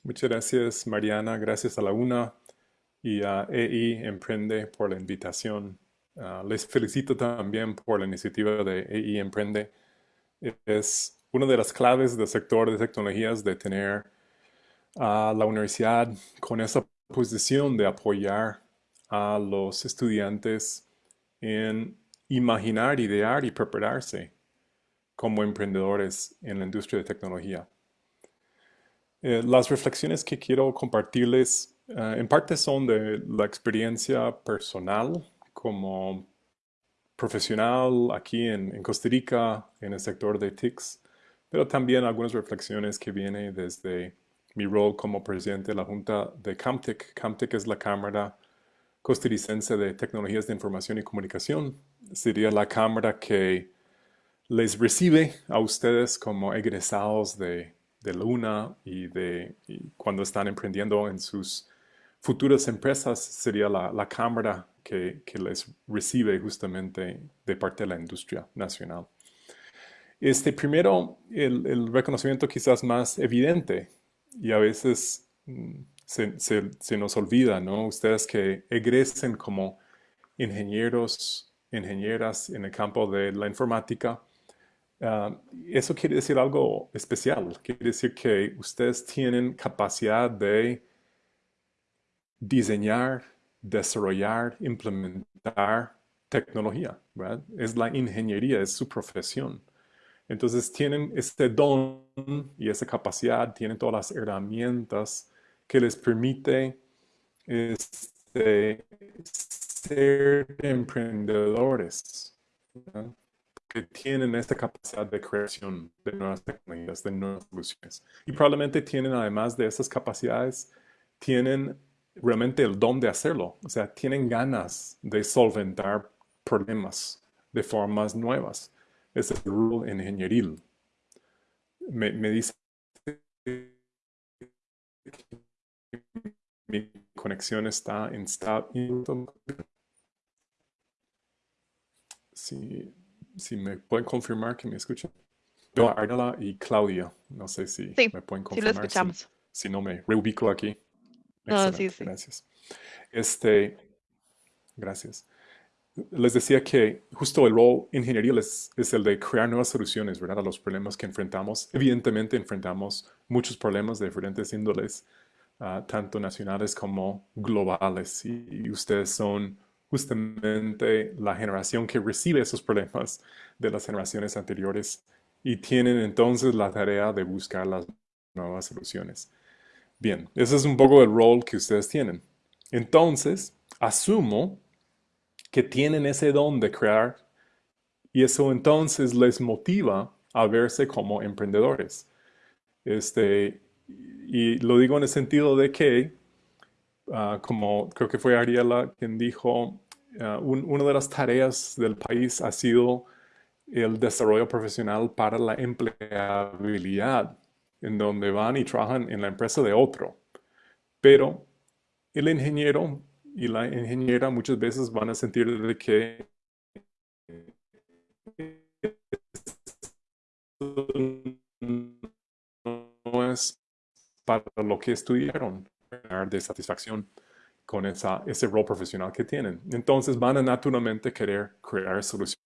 Muchas gracias, Mariana. Gracias a la UNA y a EI Emprende por la invitación. Ah, les felicito también por la iniciativa de EI Emprende. Es una de las claves del sector de tecnologías de tener a la universidad con esa posición de apoyar a los estudiantes en imaginar, idear y prepararse como emprendedores en la industria de tecnología. Eh, las reflexiones que quiero compartirles ah, en parte son de la experiencia personal como profesional aquí en, Costa Rica, en el sector de TICS, pero también algunas reflexiones que vienen desde mi rol como presidente de la Junta de CAMTEC. CAMTEC es la Cámara Costarricense de Tecnologías de Información y Comunicación. Sería la cámara que les recibe a ustedes como egresados de, de Luna y, de, cuando están emprendiendo en sus futuras empresas, sería la, la cámara que, les recibe justamente de parte de la industria nacional. Este primero, el, reconocimiento quizás más evidente y a veces mm, se, nos olvida, ¿no? Ustedes que egresen como ingenieros, ingenieras en el campo de la informática, Ah, eso quiere decir algo especial. Quiere decir que ustedes tienen capacidad de diseñar, desarrollar, implementar tecnología. Es la ingeniería, es su profesión. Entonces tienen este don y esa capacidad, tienen todas las herramientas que les permite este, ser emprendedores, que tienen esta capacidad de creación de nuevas tecnologías, de nuevas soluciones. Y probablemente tienen, además de esas capacidades, tienen realmente el don de hacerlo. O sea, tienen ganas de solventar problemas de formas nuevas. Es el rol ingenieril. Me, me dice mi conexión está instable. Si, si me pueden confirmar que me escuchan. Yo, Ardala y Claudia, no sé si me pueden confirmar. Sí, lo escuchamos. Si, no, me reubico aquí. No, sí, sí. Gracias. Este, gracias. Les decía que justo el rol ingenieril es, es, el de crear nuevas soluciones, ¿verdad? A los problemas que enfrentamos. Evidentemente enfrentamos muchos problemas de diferentes índoles, uh, tanto nacionales como globales. Y, y, ustedes son justamente la generación que recibe esos problemas de las generaciones anteriores y tienen entonces la tarea de buscar las nuevas soluciones. Bien, ese es un poco el rol que ustedes tienen. Entonces, asumo que tienen ese don de crear y eso entonces les motiva a verse como emprendedores. Este, y lo digo en el sentido de que, uh, como creo que fue Ariela quien dijo, un, una de las tareas del país ha sido el desarrollo profesional para la empleabilidad en donde van y trabajan en la empresa de otro. Pero el ingeniero y la ingeniera muchas veces van a sentir que no es para lo que estudiaron, de satisfacción con esa, ese rol profesional que tienen. Entonces van a naturalmente querer crear soluciones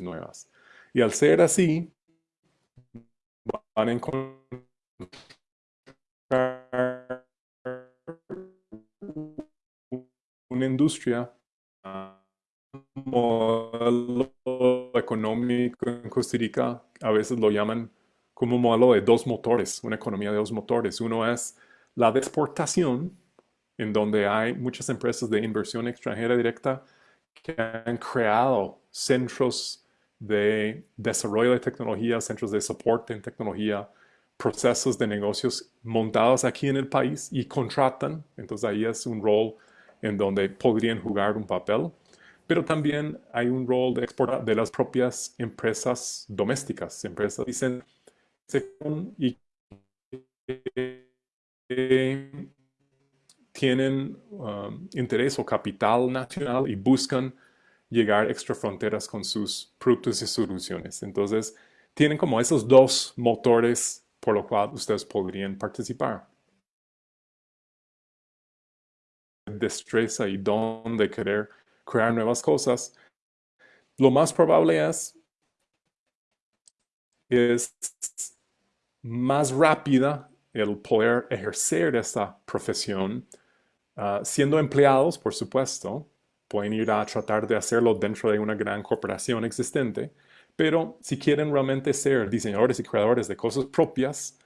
nuevas. Y al ser así, van a encontrar una industria, modelo económico en Costa Rica, a veces lo llaman como un modelo de dos motores, una economía de dos motores. Uno es la de exportación, en donde hay muchas empresas de inversión extranjera directa que han creado centros de desarrollo de tecnología, centros de soporte en tecnología, procesos de negocios montados aquí en el país y contratan. Entonces ahí es un rol en donde podrían jugar un papel. Pero también hay un rol de exportar de las propias empresas domésticas, empresas dicen y tienen um, interés o capital nacional y buscan llegar extra fronteras con sus productos y soluciones. Entonces, tienen como esos dos motores por lo cual ustedes podrían participar. Destreza y don de querer crear nuevas cosas. Lo más probable es, es más rápida el poder ejercer esta profesión, uh, siendo empleados, por supuesto, pueden ir a tratar de hacerlo dentro de una gran corporación existente, pero si quieren realmente ser diseñadores y creadores de cosas propias,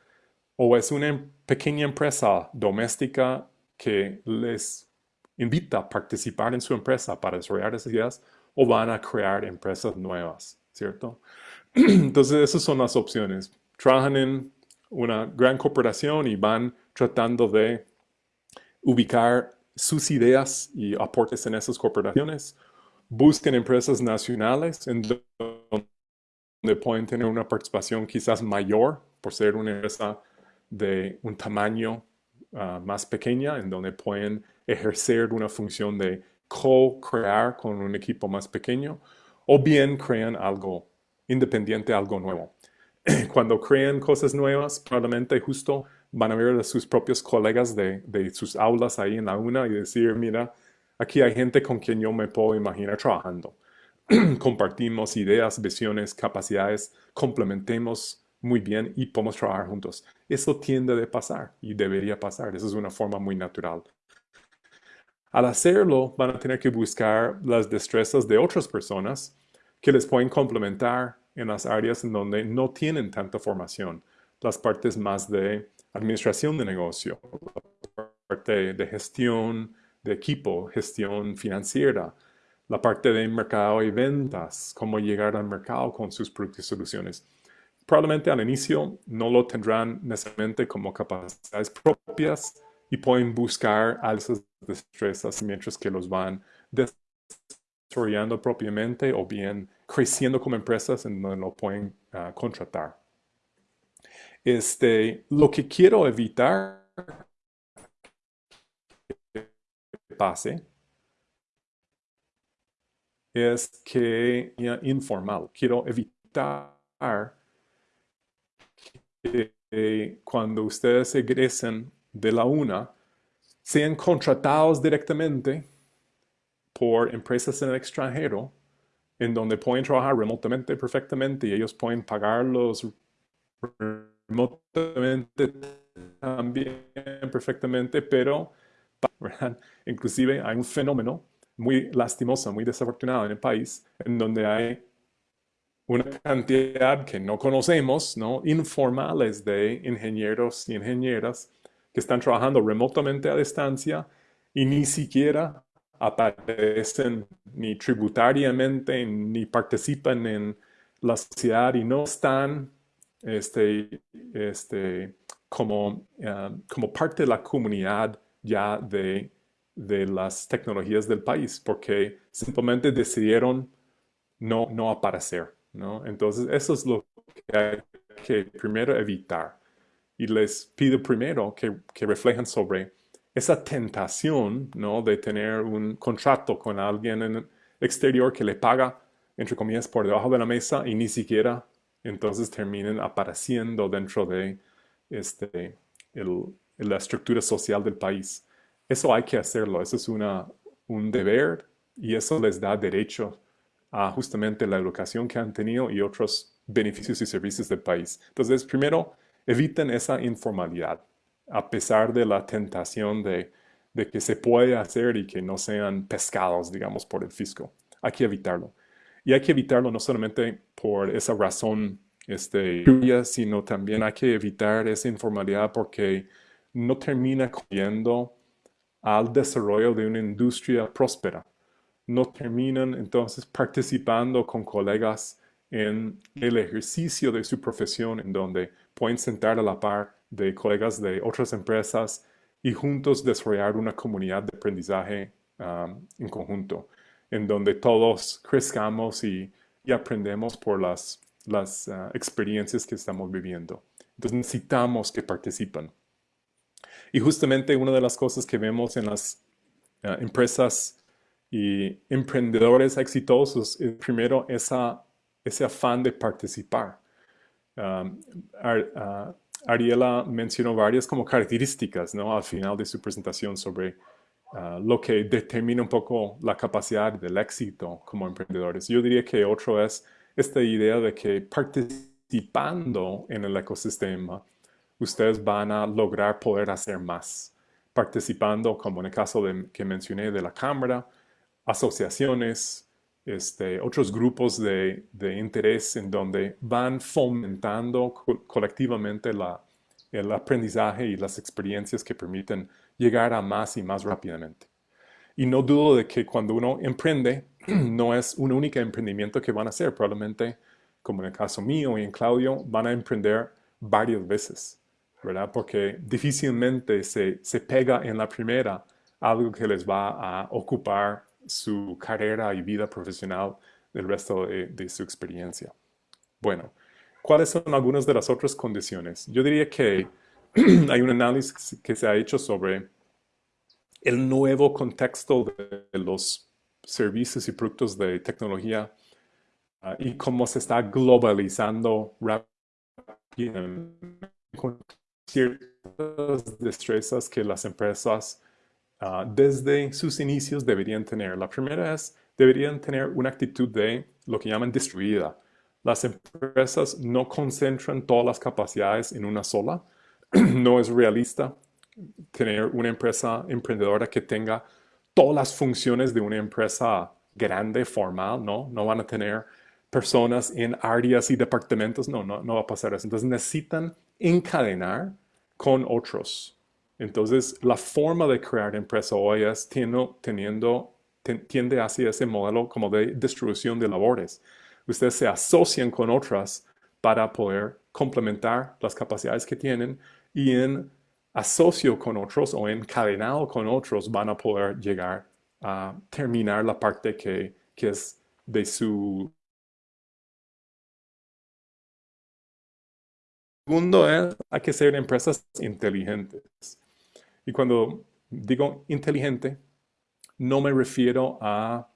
o es una em, pequeña empresa doméstica que les invita a participar en su empresa para desarrollar esas ideas, o van a crear empresas nuevas, ¿cierto? Entonces, esas son las opciones. Trabajan en una gran corporación y van tratando de ubicar sus ideas y aportes en esas corporaciones. Busquen empresas nacionales en donde pueden tener una participación quizás mayor por ser una empresa de un tamaño uh, más pequeña, en donde pueden ejercer una función de co-crear con un equipo más pequeño, o bien crean algo independiente, algo nuevo. Cuando crean cosas nuevas, probablemente justo van a ver a sus propios colegas de, de, sus aulas ahí en la UNA y decir, mira, aquí hay gente con quien yo me puedo imaginar trabajando. compartimos ideas, visiones, capacidades, complementemos muy bien y podemos trabajar juntos. Eso tiende de pasar y debería pasar. Eso es una forma muy natural. Al hacerlo, van a tener que buscar las destrezas de otras personas que les pueden complementar en las áreas en donde no tienen tanta formación. Las partes más de administración de negocio, la parte de gestión de equipo, gestión financiera, la parte de mercado y ventas, cómo llegar al mercado con sus productos y soluciones. Probablemente al inicio no lo tendrán necesariamente como capacidades propias y pueden buscar a esas destrezas mientras que los van desarrollando propiamente o bien creciendo como empresas en donde lo pueden ah, contratar. Este, lo que quiero evitar que pase es que informal. Quiero evitar que cuando ustedes egresen de la UNA sean contratados directamente por empresas en el extranjero en donde pueden trabajar remotamente perfectamente y ellos pueden pagarlos remotamente también perfectamente, pero inclusive hay un fenómeno muy lastimoso, muy desafortunado en el país, en donde hay una cantidad que no conocemos, ¿no? informales de ingenieros y ingenieras que están trabajando remotamente a distancia y ni siquiera aparecen ni tributariamente ni participan en la sociedad y no están este, este, como, eh, como parte de la comunidad ya de de las tecnologías del país porque simplemente decidieron no, no aparecer. ¿no? Entonces, eso es lo que hay que primero evitar. Y les pido primero que, que reflejen sobre esa tentación ¿no? de tener un contrato con alguien en el exterior que le paga, entre comillas, por debajo de la mesa y ni siquiera entonces terminen apareciendo dentro de este, el, la estructura social del país. Eso hay que hacerlo, eso es una, un deber y eso les da derecho a justamente la educación que han tenido y otros beneficios y servicios del país. Entonces, primero, eviten esa informalidad, a pesar de la tentación de, de que se puede hacer y que no sean pescados, digamos, por el fisco. Hay que evitarlo. Y hay que evitarlo no solamente por esa razón este, sino también hay que evitar esa informalidad porque no termina cogiendo al desarrollo de una industria próspera. No terminan entonces participando con colegas en el ejercicio de su profesión, en donde pueden sentar a la par de colegas de otras empresas y juntos desarrollar una comunidad de aprendizaje um, en conjunto, en donde todos crezcamos y, aprendemos por las, las uh, experiencias que estamos viviendo. Entonces necesitamos que participen. Y justamente una de las cosas que vemos en las eh, empresas y emprendedores exitosos es primero esa, ese afán de participar. Um, uh, Ariela mencionó varias como características ¿no? al final de su presentación sobre uh, lo que determina un poco la capacidad del éxito como emprendedores. Yo diría que otro es esta idea de que participando en el ecosistema, ustedes van a lograr poder hacer más, participando, como en el caso que mencioné de la Cámara, asociaciones, este, otros grupos de, interés en donde van fomentando colectivamente el aprendizaje y las experiencias que permiten llegar a más y más rápidamente. Y no dudo de que cuando uno emprende, no es un único emprendimiento que van a hacer. Probablemente, como en el caso mío y en Claudio, van a emprender varias veces. ¿verdad? Porque difícilmente se, se pega en la primera algo que les va a ocupar su carrera y vida profesional del resto de, su experiencia. Bueno, ¿cuáles son algunas de las otras condiciones? Yo diría que hay un análisis que se ha hecho sobre el nuevo contexto de los servicios y productos de tecnología ah, y cómo se está globalizando rápidamente ciertas destrezas que las empresas ah, desde sus inicios deberían tener. La primera es deberían tener una actitud de lo que llaman distribuida. Las empresas no concentran todas las capacidades en una sola. no es realista tener una empresa emprendedora que tenga todas las funciones de una empresa grande, formal, ¿no? No van a tener personas en áreas y departamentos, no, no, no va a pasar eso. Entonces necesitan encadenar con otros. Entonces, la forma de crear empresa hoy es teniendo, tiende hacia ese modelo como de distribución de labores. Ustedes se asocian con otras para poder complementar las capacidades que tienen y en asocio con otros o encadenado con otros van a poder llegar a terminar la parte que, que es de su Segundo es, hay que ser empresas inteligentes. Y cuando digo inteligente, no me refiero a,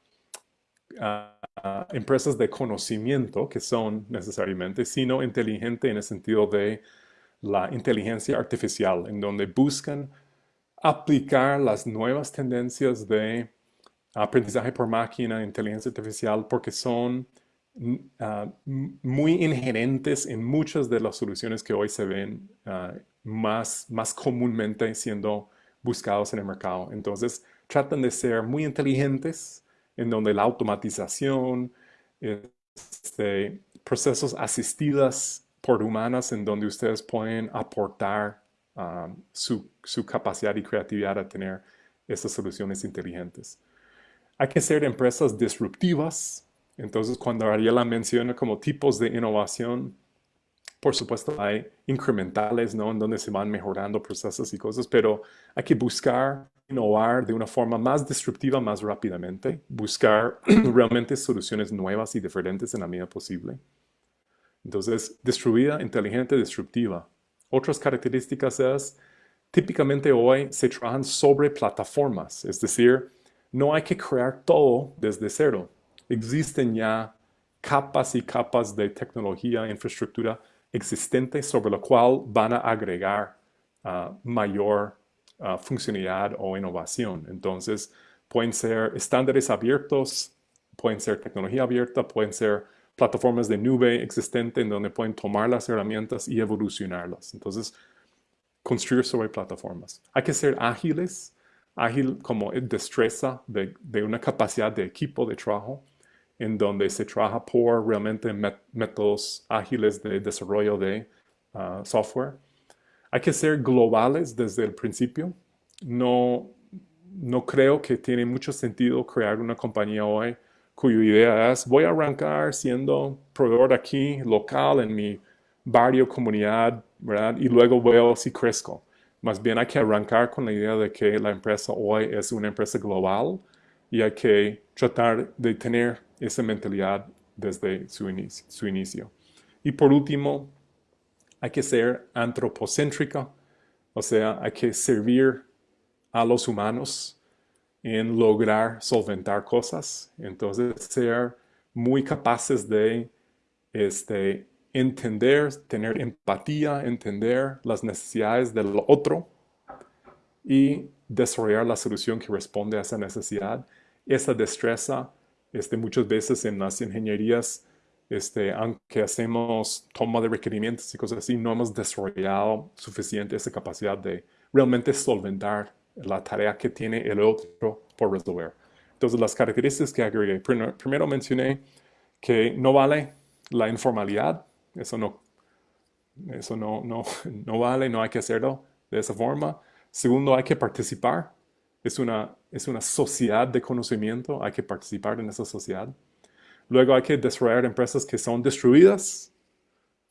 empresas de conocimiento que son necesariamente, sino inteligente en el sentido de la inteligencia artificial, en donde buscan aplicar las nuevas tendencias de aprendizaje por máquina, inteligencia artificial, porque son Ah, muy inherentes en muchas de las soluciones que hoy se ven ah, más, más comúnmente siendo buscados en el mercado. Entonces, tratan de ser muy inteligentes en donde la automatización, este, procesos asistidas por humanas en donde ustedes pueden aportar su, su, capacidad y creatividad a tener estas soluciones inteligentes. Hay que ser empresas disruptivas, entonces, cuando Ariela menciona como tipos de innovación, por supuesto hay incrementales, ¿no? En donde se van mejorando procesos y cosas, pero hay que buscar innovar de una forma más disruptiva más rápidamente, buscar realmente soluciones nuevas y diferentes en la medida posible. Entonces, distribuida, inteligente, disruptiva. Otras características es, típicamente hoy se trabajan sobre plataformas, es decir, no hay que crear todo desde cero existen ya capas y capas de tecnología, infraestructura existente sobre la cual van a agregar ah, mayor ah, funcionalidad o innovación. Entonces, pueden ser estándares abiertos, pueden ser tecnología abierta, pueden ser plataformas de nube existente en donde pueden tomar las herramientas y evolucionarlas. Entonces, construir sobre plataformas. Hay que ser ágiles, ágil como destreza de, de una capacidad de equipo de trabajo en donde se trabaja por realmente métodos ágiles de desarrollo de ah, software. Hay que ser globales desde el principio. No, no creo que tiene mucho sentido crear una compañía hoy cuya idea es voy a arrancar siendo proveedor aquí local en mi barrio, comunidad, ¿verdad? Y luego veo si crezco. Más bien hay que arrancar con la idea de que la empresa hoy es una empresa global y hay que tratar de tener esa mentalidad desde su inicio, su inicio. Y por último, hay que ser antropocéntrica, o sea, hay que servir a los humanos en lograr solventar cosas. Entonces, ser muy capaces de este, entender, tener empatía, entender las necesidades del otro y desarrollar la solución que responde a esa necesidad. Esa destreza este, muchas veces en las ingenierías, este, aunque hacemos toma de requerimientos y cosas así, no hemos desarrollado suficiente esa capacidad de realmente solventar la tarea que tiene el otro por resolver. Entonces, las características que agregué. Primero, mencioné que no vale la informalidad. Eso no, eso no, no, no vale, no hay que hacerlo de esa forma. Segundo, hay que participar es una, es una sociedad de conocimiento, hay que participar en esa sociedad. Luego hay que desarrollar empresas que son destruidas,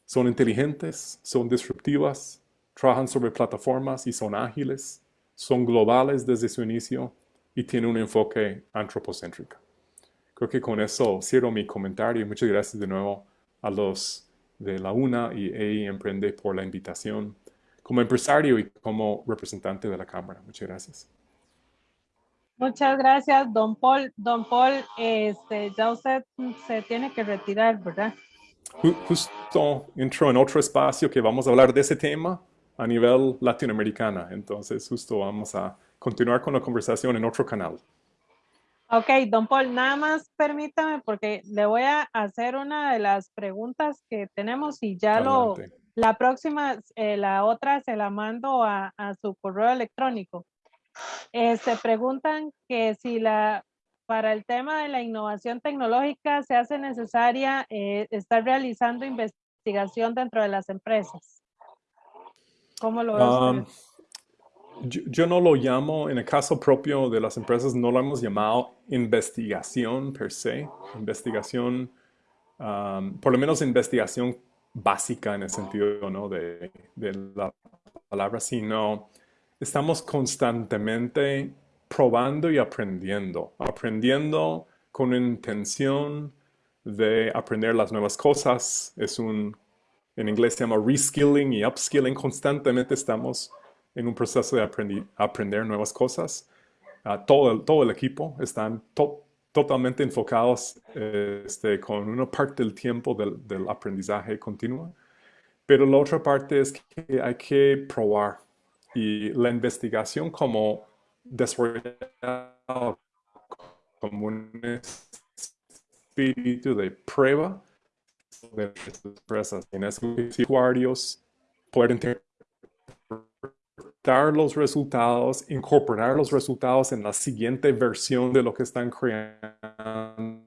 son inteligentes, son disruptivas, trabajan sobre plataformas y son ágiles, son globales desde su inicio y tienen un enfoque antropocéntrico. Creo que con eso cierro mi comentario y muchas gracias de nuevo a los de la UNA y EI Emprende por la invitación como empresario y como representante de la Cámara. Muchas gracias. Muchas gracias, don Paul. Don Paul, este, ya usted se tiene que retirar, ¿verdad? Justo entró en otro espacio que vamos a hablar de ese tema a nivel latinoamericana. Entonces, justo vamos a continuar con la conversación en otro canal. Ok, don Paul, nada más permítame porque le voy a hacer una de las preguntas que tenemos y ya lo, la próxima, eh, la otra se la mando a, a su correo electrónico. Eh, se preguntan que si la, para el tema de la innovación tecnológica se hace necesaria eh, estar realizando investigación dentro de las empresas. ¿Cómo lo ve usted? Um, yo, yo no lo llamo, en el caso propio de las empresas, no lo hemos llamado investigación per se, investigación, um, por lo menos investigación básica en el sentido ¿no? de, de la palabra, sino estamos constantemente probando y aprendiendo, aprendiendo con intención de aprender las nuevas cosas. Es un, en inglés se llama reskilling y upskilling. Constantemente estamos en un proceso de aprendi- aprender nuevas cosas. Ah, todo, el, todo el equipo están to- totalmente enfocados eh, este, con una parte del tiempo del, del aprendizaje continuo. Pero la otra parte es que hay que probar y la investigación como desarrollada como un espíritu de prueba de las empresas. En eso los usuarios pueden interpretar los resultados, incorporar los resultados en la siguiente versión de lo que están creando.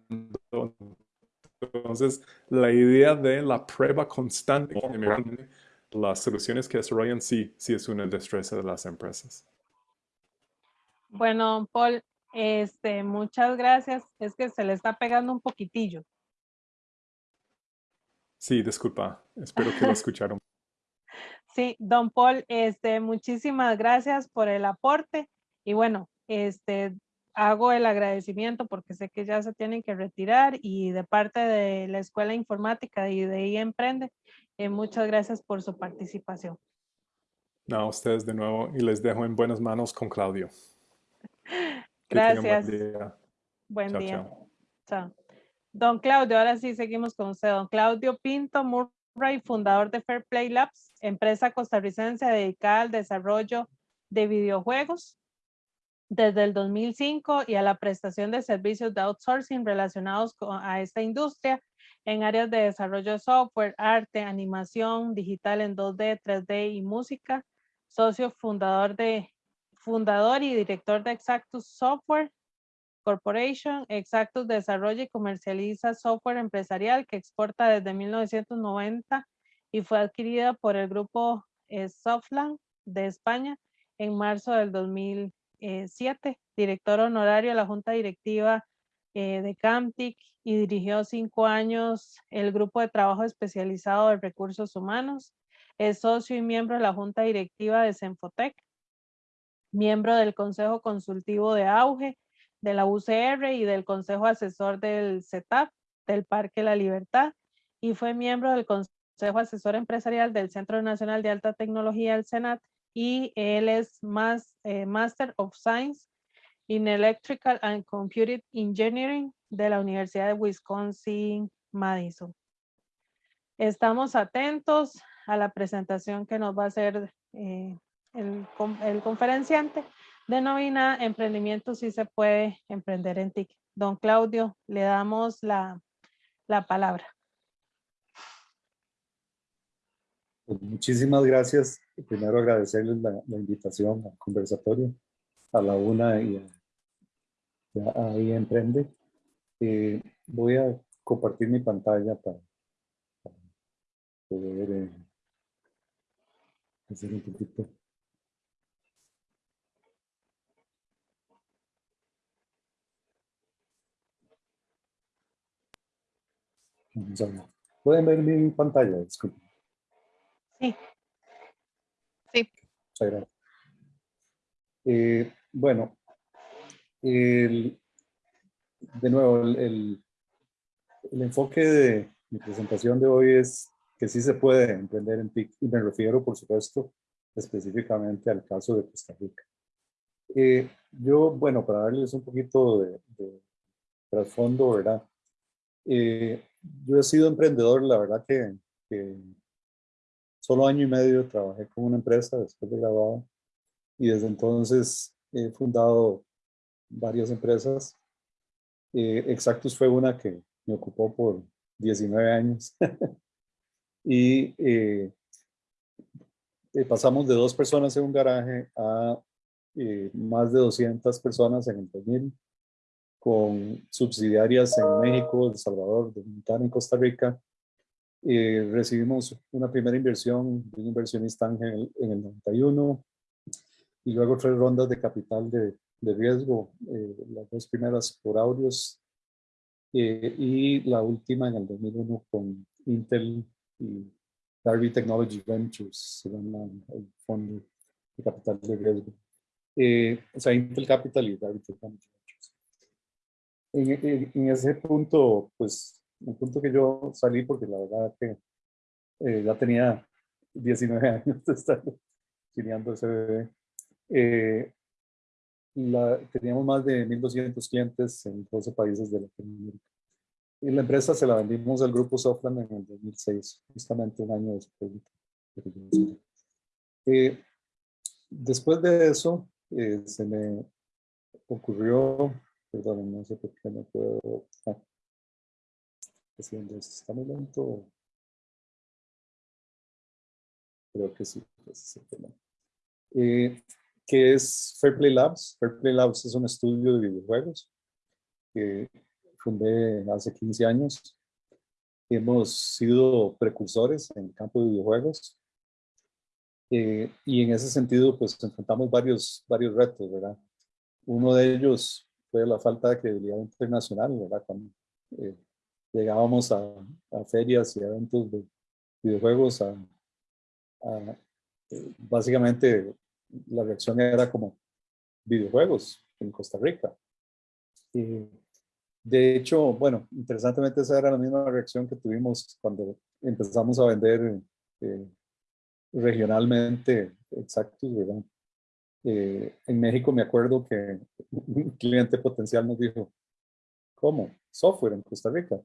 Entonces, la idea de la prueba constante las soluciones que desarrollan sí, sí es una destreza de las empresas. Bueno, Paul, este, muchas gracias. Es que se le está pegando un poquitillo. Sí, disculpa. Espero que lo escucharon. Sí, don Paul, este, muchísimas gracias por el aporte y bueno, este, hago el agradecimiento porque sé que ya se tienen que retirar y de parte de la Escuela Informática y de I Emprende, eh, muchas gracias por su participación. No, a ustedes de nuevo y les dejo en buenas manos con Claudio. Tengan buen Gracias. día. Buen Chao, día. chao. Chao. Don Claudio, ahora sí seguimos con usted. Don Claudio Pinto Murray, fundador de Fair Play Labs, empresa costarricense dedicada al desarrollo de videojuegos desde el 2005 y a la prestación de servicios de outsourcing relacionados con, a esta industria en áreas de desarrollo de software, arte, animación, digital en 2D, 3D y música. Socio fundador de fundador y director de Exactus Software Corporation. Exactus desarrolla y comercializa software empresarial que exporta desde 1990 y fue adquirida por el grupo eh, Softland de España en marzo del 2007. Director honorario de la Junta Directiva eh, de Camtic y dirigió cinco años el grupo de trabajo especializado de recursos humanos. Es socio y miembro de la Junta Directiva de Senfotec miembro del Consejo Consultivo de Auge, de la UCR y del Consejo Asesor del CETAP, del Parque La Libertad, y fue miembro del Consejo Asesor Empresarial del Centro Nacional de Alta Tecnología, el CENAT, y él es eh, Master of Science in Electrical and Computing Engineering de la Universidad de Wisconsin-Madison. Estamos atentos a la presentación que nos va a hacer eh, el, el conferenciante denomina Emprendimiento si se puede emprender en TIC. Don Claudio, le damos la, la palabra. Pues muchísimas gracias. Primero agradecerles la, invitación al conversatorio, a la una y a, a- ahí emprende. Eh, voy a compartir mi pantalla para, para poder eh, hacer un poquito. Vamos a ver. ¿Pueden ver mi pantalla? Disculpen. Sí. Sí. Muchas gracias. Eh, bueno, el- de nuevo, el, el- el enfoque de mi presentación de hoy es que sí se puede emprender en TIC y me refiero, por supuesto, específicamente al caso de Costa Rica. Eh, yo, bueno, para darles un poquito de, de trasfondo, ¿verdad? Eh, yo he sido emprendedor, la verdad que, solo año y medio trabajé con una empresa después de graduado y desde entonces he fundado varias empresas Eh, Exactus fue una que me ocupó por 19 años. y eh, eh, pasamos de dos personas en un garaje a más de 200 personas en el 2000, con subsidiarias en México, El Salvador, Dominicana y Costa Rica. Eh, recibimos una primera inversión de un inversionista ángel en el 91 y luego tres rondas de capital de, de riesgo, eh, las dos primeras por Audios eh, y la última en el 2001 con Intel y Darby Technology Ventures, se llama el fondo de capital de riesgo. Eh, o sea, Intel Capital y Darby Technology. En, en, ese punto, pues, un punto que yo salí porque la verdad que eh, ya tenía 19 años de estar criando ese bebé. Eh, la, teníamos más de 1.200 clientes en 12 países de Latinoamérica. Y la empresa se la vendimos al grupo Softland en el 2006, justamente un año después. Eh, después de eso, eh, se me ocurrió, perdón, no sé por qué no puedo, ah, está muy lento. Creo que sí, ese es el eh, que es Fairplay Labs. Fairplay Labs es un estudio de videojuegos que fundé hace 15 años. Hemos sido precursores en el campo de videojuegos. Eh, y en ese sentido, pues enfrentamos varios, varios retos, ¿verdad? Uno de ellos fue la falta de credibilidad internacional, ¿verdad? Cuando eh, llegábamos a, ferias y eventos de videojuegos, eh, básicamente la reacción era como videojuegos en Costa Rica. Y de hecho, bueno, interesantemente esa era la misma reacción que tuvimos cuando empezamos a vender eh, regionalmente exactos, ¿verdad? Eh, en México me acuerdo que un cliente potencial nos dijo, ¿cómo? Software en Costa Rica.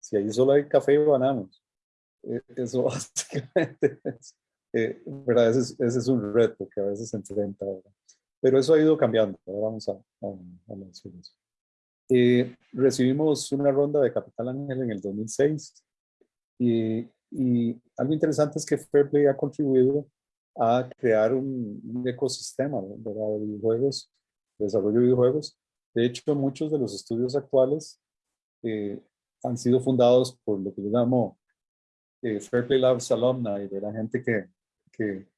Si ahí solo hay café y bananos. Eh, eso básicamente es, eh, ¿verdad? Ese es, ese es, un reto que a veces se enfrenta. ¿verdad? Pero eso ha ido cambiando. Ahora vamos a, a, a mencionar eso. Eh, recibimos una ronda de Capital Ángel en el 2006 y, y, algo interesante es que Fairplay ha contribuido a crear un, ecosistema de videojuegos, de desarrollo de videojuegos. De hecho, muchos de los estudios actuales eh, han sido fundados por lo que yo llamo eh, Fairplay Labs alumni, de la gente que, que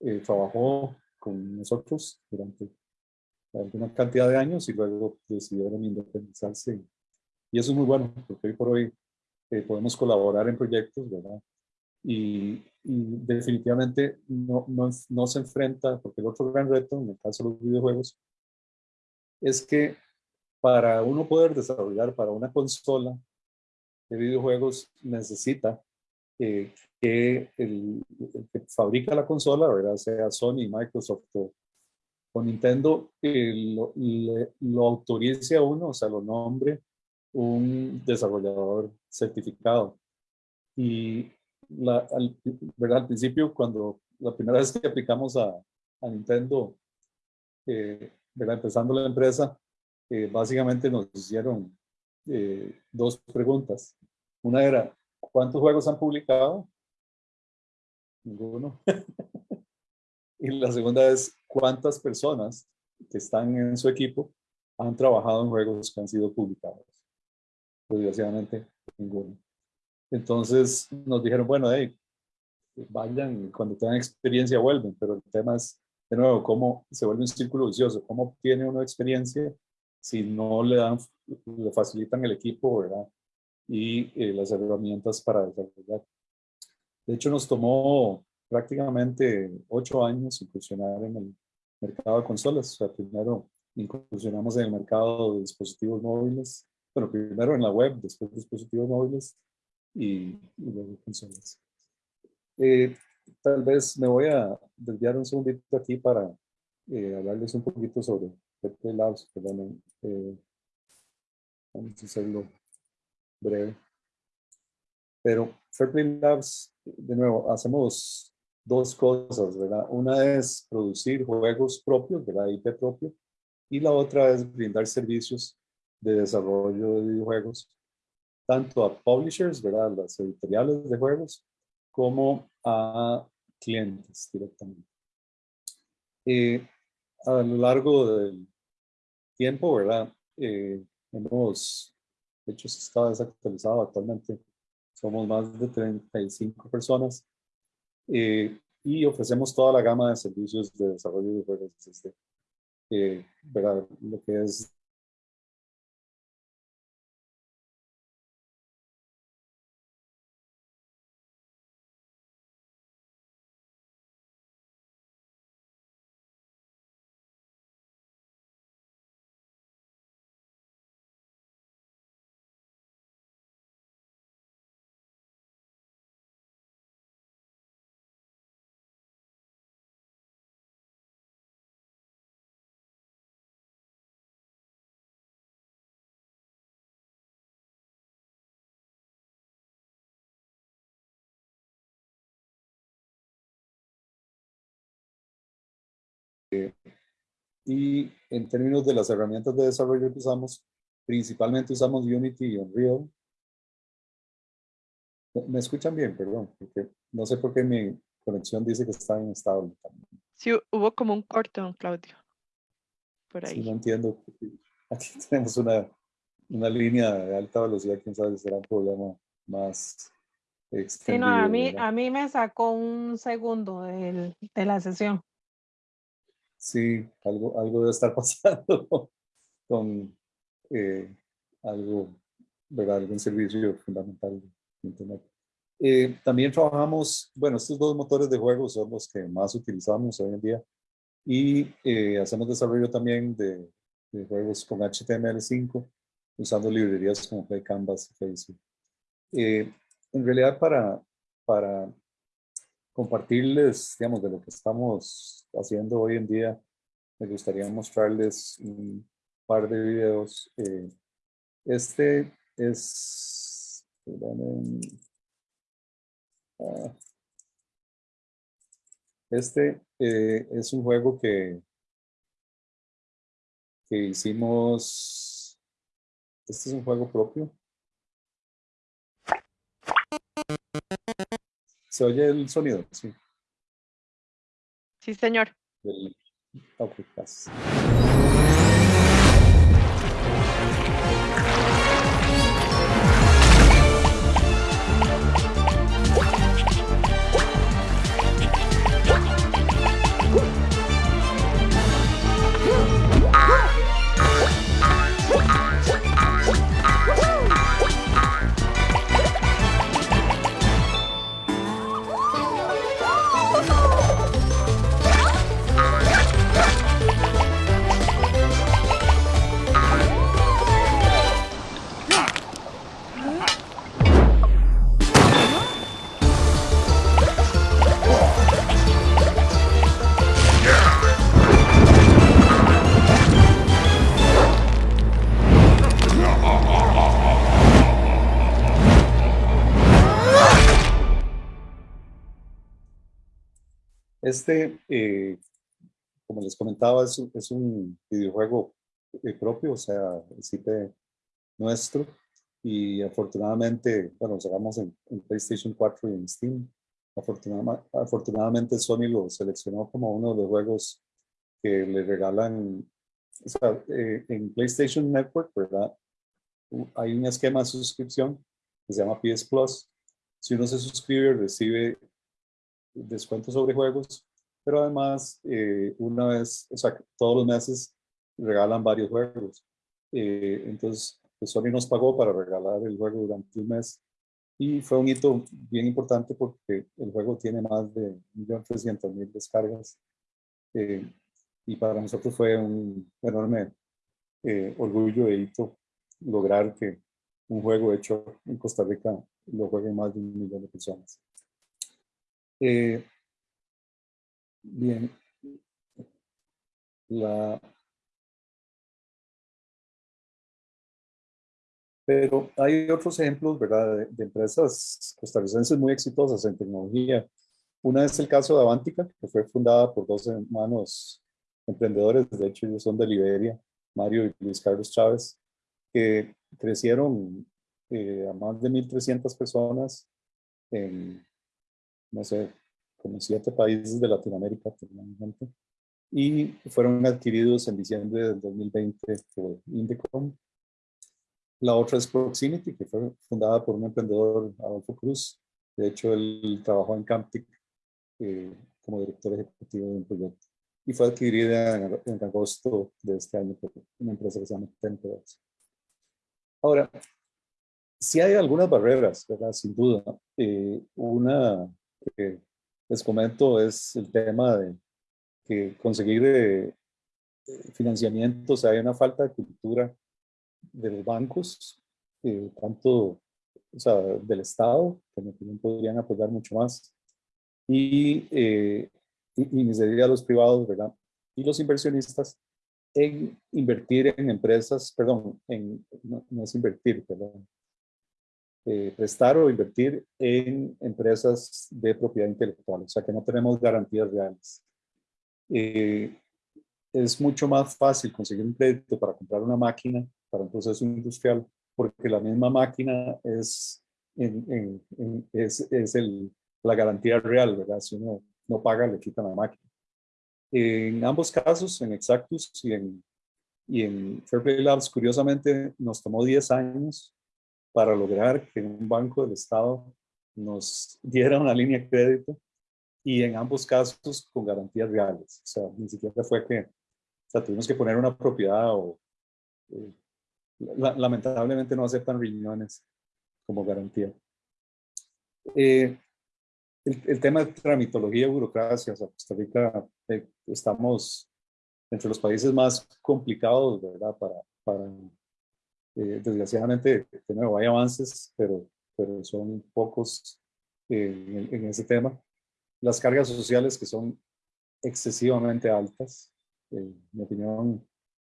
eh, trabajó con nosotros durante alguna cantidad de años y luego decidieron independizarse. Y eso es muy bueno, porque hoy por hoy eh, podemos colaborar en proyectos, ¿verdad? Y, y definitivamente no, no, no, se enfrenta, porque el otro gran reto, en el caso de los videojuegos, es que para uno poder desarrollar para una consola de videojuegos necesita eh, que el, el, que fabrica la consola, ¿verdad? sea Sony, Microsoft o, con Nintendo eh, lo, le, lo, autorice a uno, o sea, lo nombre un desarrollador certificado. Y la, al, ¿verdad? al principio, cuando la primera vez que aplicamos a, a Nintendo, eh, ¿verdad? empezando la empresa, eh, básicamente nos hicieron eh, dos preguntas. Una era, ¿cuántos juegos han publicado? Ninguno. y la segunda es, cuántas personas que están en su equipo han trabajado en juegos que han sido publicados. Desgraciadamente, ninguno. Entonces nos dijeron, bueno, hey, vayan, cuando tengan experiencia vuelven, pero el tema es, de nuevo, cómo se vuelve un círculo vicioso, cómo obtiene uno experiencia si no le dan, le facilitan el equipo, ¿verdad? Y eh, las herramientas para desarrollar. De hecho, nos tomó prácticamente ocho años incursionar en el mercado de consolas. O sea, primero incursionamos en el mercado de dispositivos móviles. Bueno, primero en la web, después dispositivos móviles y, y luego consolas. Eh, tal vez me voy a desviar un segundito aquí para eh, hablarles un poquito sobre Fairplay Labs. Perdón, eh, vamos a hacerlo breve. Pero Fairplay Labs, de nuevo, hacemos dos cosas, ¿verdad? Una es producir juegos propios, ¿verdad? IP propio, y la otra es brindar servicios de desarrollo de videojuegos, tanto a publishers, ¿verdad? las editoriales de juegos, como a clientes directamente. Eh, a lo largo del tiempo, ¿verdad? Eh, hemos, de hecho, está desactualizado actualmente, somos más de 35 personas eh, y ofrecemos toda la gama de servicios de desarrollo de juegos, desde, ¿verdad? Lo que es Y en términos de las herramientas de desarrollo que usamos, principalmente usamos Unity y Unreal. ¿Me escuchan bien? Perdón, porque no sé por qué mi conexión dice que está inestable. Sí, hubo como un corte, don Claudio. Por ahí. Sí, no entiendo. Aquí tenemos una, una línea de alta velocidad, quién sabe si será un problema más Sí, no, a mí, a mí me sacó un segundo de la sesión sí, algo, algo debe estar pasando con eh, algo, ¿verdad? algún servicio fundamental de Internet. Eh, también trabajamos, bueno, estos dos motores de juego son los que más utilizamos hoy en día y eh, hacemos desarrollo también de, de, juegos con HTML5 usando librerías como Canvas y Facebook. en realidad para, para compartirles, digamos, de lo que estamos haciendo hoy en día. Me gustaría mostrarles un par de videos. Eh, este es, ah, este eh, es un juego que, que hicimos, este es un juego propio. ¿Se oye el sonido? Sí. Sí, señor. Ok, gracias. Este, eh, como les comentaba, es, es un videojuego eh, propio, o sea, el IP nuestro. Y afortunadamente, bueno, lo sacamos en, PlayStation 4 y en Steam. Afortunadamente, afortunadamente Sony lo seleccionó como uno de los juegos que le regalan, o sea, eh, en PlayStation Network, ¿verdad? Hay un esquema de suscripción que se llama PS Plus. Si uno se suscribe, recibe descuento sobre juegos, pero además eh, una vez, o sea, todos los meses regalan varios juegos. Eh, entonces, pues Sony nos pagó para regalar el juego durante un mes y fue un hito bien importante porque el juego tiene más de 1.300.000 descargas eh, y para nosotros fue un enorme orgullo e hito lograr que un juego hecho en Costa Rica lo jueguen más de un millón de personas. Eh, bien. La, pero hay otros ejemplos, ¿verdad?, de, empresas costarricenses muy exitosas en tecnología. Una es el caso de Avantica, que fue fundada por dos hermanos emprendedores, de hecho ellos son de Liberia, Mario y Luis Carlos Chávez, que crecieron eh, a más de 1.300 personas en, no sé, como siete países de Latinoamérica, y fueron adquiridos en diciembre del 2020 por Indecom. La otra es Proximity, que fue fundada por un emprendedor, Adolfo Cruz. De hecho, él trabajó en Camptic eh, como director ejecutivo de un proyecto. Y fue adquirida en, agosto de este año por una empresa que se llama Temperance. Ahora, si hay algunas barreras, ¿verdad? Sin duda. Eh, una que les comento es el tema de que conseguir eh, financiamiento, o sea, hay una falta de cultura de los bancos, eh, tanto o sea, del Estado, que también podrían apoyar mucho más, y, eh, y, los privados, ¿verdad? Y los inversionistas en invertir en empresas, perdón, en, no, no es invertir, perdón, eh, prestar o invertir en empresas de propiedad intelectual, o sea que no tenemos garantías reales. Eh, es mucho más fácil conseguir un crédito para comprar una máquina para un proceso industrial, porque la misma máquina es, es el, la garantía real, ¿verdad? Si uno no paga, le quitan la máquina. En ambos casos, en Exactus y en, y en Fairplay Labs, curiosamente, nos tomó 10 años para lograr que un banco del Estado nos diera una línea de crédito y en ambos casos con garantías reales. O sea, ni siquiera fue que, o sea, tuvimos que poner una propiedad o, eh, lamentablemente no aceptan riñones como garantía. Eh, el, tema de tramitología y burocracia, o sea, Costa Rica eh, estamos entre los países más complicados, ¿verdad? Para, para eh, desgraciadamente, de nuevo, hay avances, pero, pero son pocos eh, en, ese tema. Las cargas sociales que son excesivamente altas, eh, en mi opinión,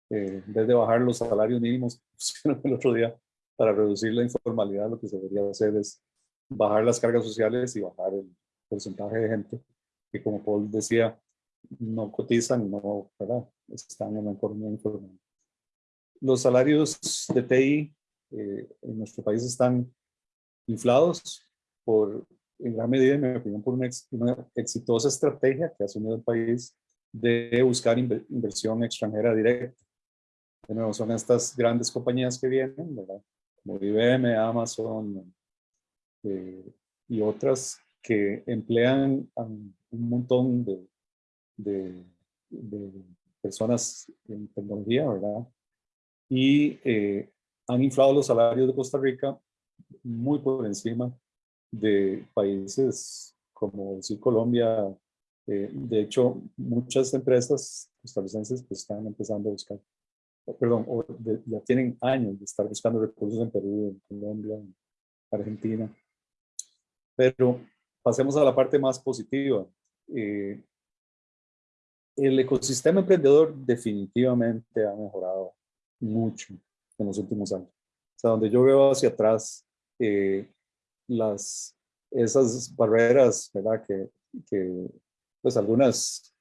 en vez de bajar los salarios mínimos el otro día para reducir la informalidad, lo que se debería hacer es bajar las cargas sociales y bajar el porcentaje de gente que, como Paul decía, no cotizan, no, ¿verdad? están en la economía informal. Los salarios de TI eh, en nuestro país están inflados por, en gran medida, en mi opinión, por una, exitosa estrategia que ha asumido el país de buscar inversión extranjera directa. De nuevo, son estas grandes compañías que vienen, ¿verdad? como IBM, Amazon eh, y otras que emplean a un montón de, de, de personas en tecnología, ¿verdad? Y eh, han inflado los salarios de Costa Rica muy por encima de países como decir Colombia. Eh, de hecho, muchas empresas costarricenses pues, están empezando a buscar, perdón, ya tienen años de estar buscando recursos en Perú, en Colombia, en Argentina. Pero pasemos a la parte más positiva. Eh, el ecosistema emprendedor definitivamente ha mejorado mucho en los últimos años. O sea, donde yo veo hacia atrás eh, las, esas barreras, ¿verdad? Que, que pues algunas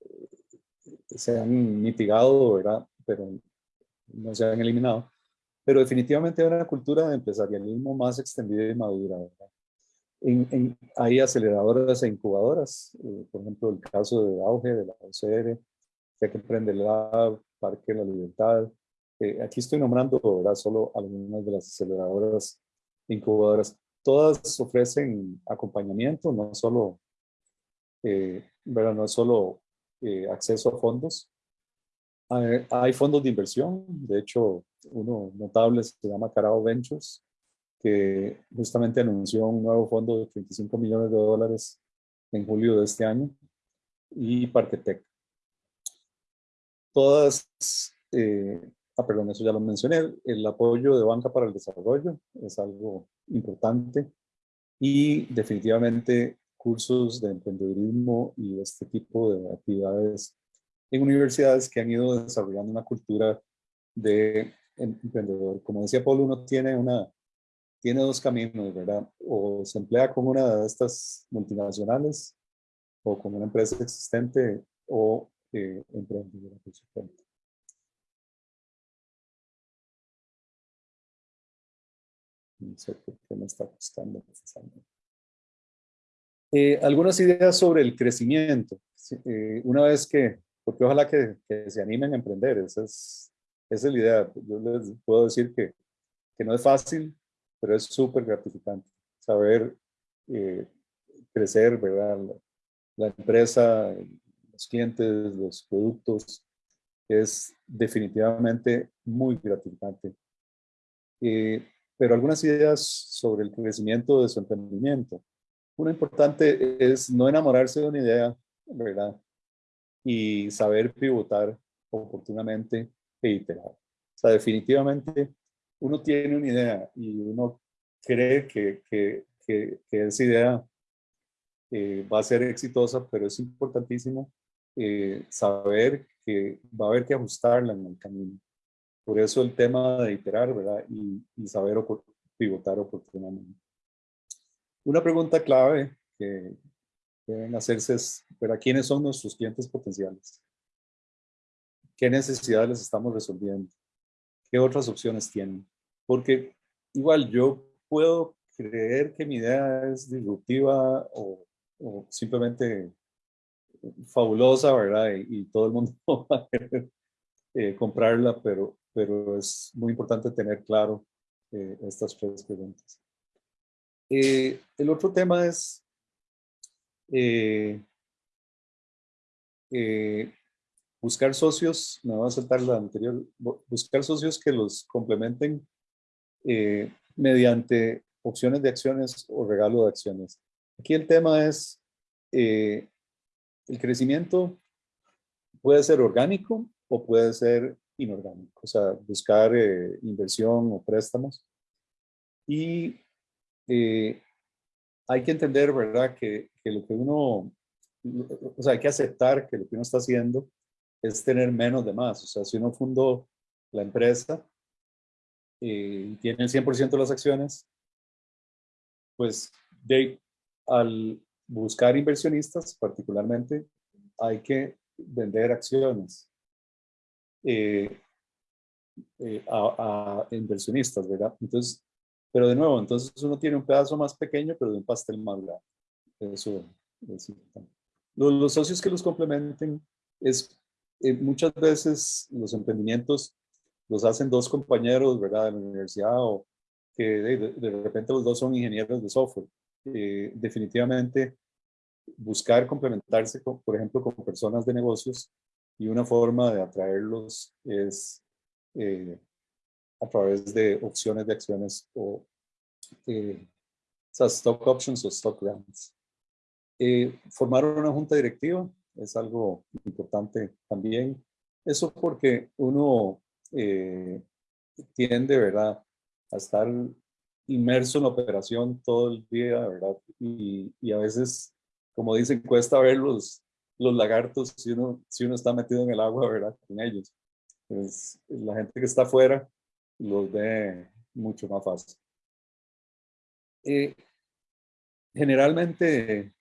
eh, se han mitigado, ¿verdad? Pero no se han eliminado. Pero definitivamente hay una cultura de empresarialismo más extendida y madura, ¿verdad? Hay aceleradoras e incubadoras, eh, por ejemplo, el caso de Auge, de la OCR, que Emprende Lab, Parque de la Libertad, eh, aquí estoy nombrando ¿verdad? solo algunas de las aceleradoras incubadoras. Todas ofrecen acompañamiento, no solo, eh, ¿verdad? No solo eh, acceso a fondos. Hay, fondos de inversión, de hecho, uno notable se llama Carao Ventures, que justamente anunció un nuevo fondo de 35 millones de dólares en julio de este año, y Parquetec. Todas Ah, perdón, eso ya lo mencioné, el apoyo de banca para el desarrollo es algo importante y definitivamente cursos de emprendedurismo y este tipo de actividades en universidades que han ido desarrollando una cultura de emprendedor. Como decía Paul, uno tiene, una, tiene dos caminos. O se emplea con una de estas multinacionales o con una empresa existente o eh, emprende por No sé por qué me está costando. Eh, algunas ideas sobre el crecimiento. Eh, una vez que, porque ojalá que, que, se animen a emprender, esa es, esa es la idea. Yo les puedo decir que, que no es fácil, pero es súper gratificante saber eh, crecer, ¿verdad? La, la, empresa, los clientes, los productos, es definitivamente muy gratificante. Eh, pero algunas ideas sobre el crecimiento de su emprendimiento. Una importante es no enamorarse de una idea, ¿verdad? Y saber pivotar oportunamente e iterar. O sea, definitivamente uno tiene una idea y uno cree que, esa idea eh, va a ser exitosa, pero es importantísimo eh, saber que va a haber que ajustarla en el camino. Por eso el tema de iterar, ¿verdad? Y, y saber pivotar oportunamente. Una pregunta clave que deben hacerse es, ¿para quiénes son nuestros clientes potenciales? ¿Qué necesidades les estamos resolviendo? ¿Qué otras opciones tienen? Porque igual yo puedo creer que mi idea es disruptiva o, simplemente fabulosa, ¿verdad? Y, todo el mundo va a querer eh, comprarla, pero, pero es muy importante tener claro eh, estas tres preguntas. Eh, el otro tema es buscar socios, me voy a saltar la anterior, buscar socios que los complementen mediante opciones de acciones o regalo de acciones. Aquí el tema es el crecimiento puede ser orgánico o puede ser inorgánico, o sea, buscar inversión o préstamos. Y eh, hay que entender, ¿verdad?, que, que, lo que uno, o sea, hay que aceptar que lo que uno está haciendo es tener menos de más. O sea, si uno fundó la empresa eh, y tiene el 100% de las acciones, pues de, al buscar inversionistas, particularmente, hay que vender acciones eh, a, a, inversionistas, ¿verdad? Entonces, pero de nuevo, entonces uno tiene un pedazo más pequeño, pero de un pastel más grande. Eso es los, los, socios que los complementen es eh, muchas veces los emprendimientos los hacen dos compañeros, ¿verdad? De la universidad o que de, de repente los dos son ingenieros de software. Eh, definitivamente buscar complementarse, con, por ejemplo, con personas de negocios y una forma de atraerlos es eh, a través de opciones de acciones o eh, stock options o stock grants. Eh, formar una junta directiva es algo importante también. Eso porque uno eh, tiende, ¿verdad?, a estar inmerso en la operación todo el día, ¿verdad? Y, y, a veces, como dicen, cuesta ver los, los lagartos si uno, si uno está metido en el agua, ¿verdad? Con ellos. Pues la gente que está afuera los ve mucho más fácil. Eh, generalmente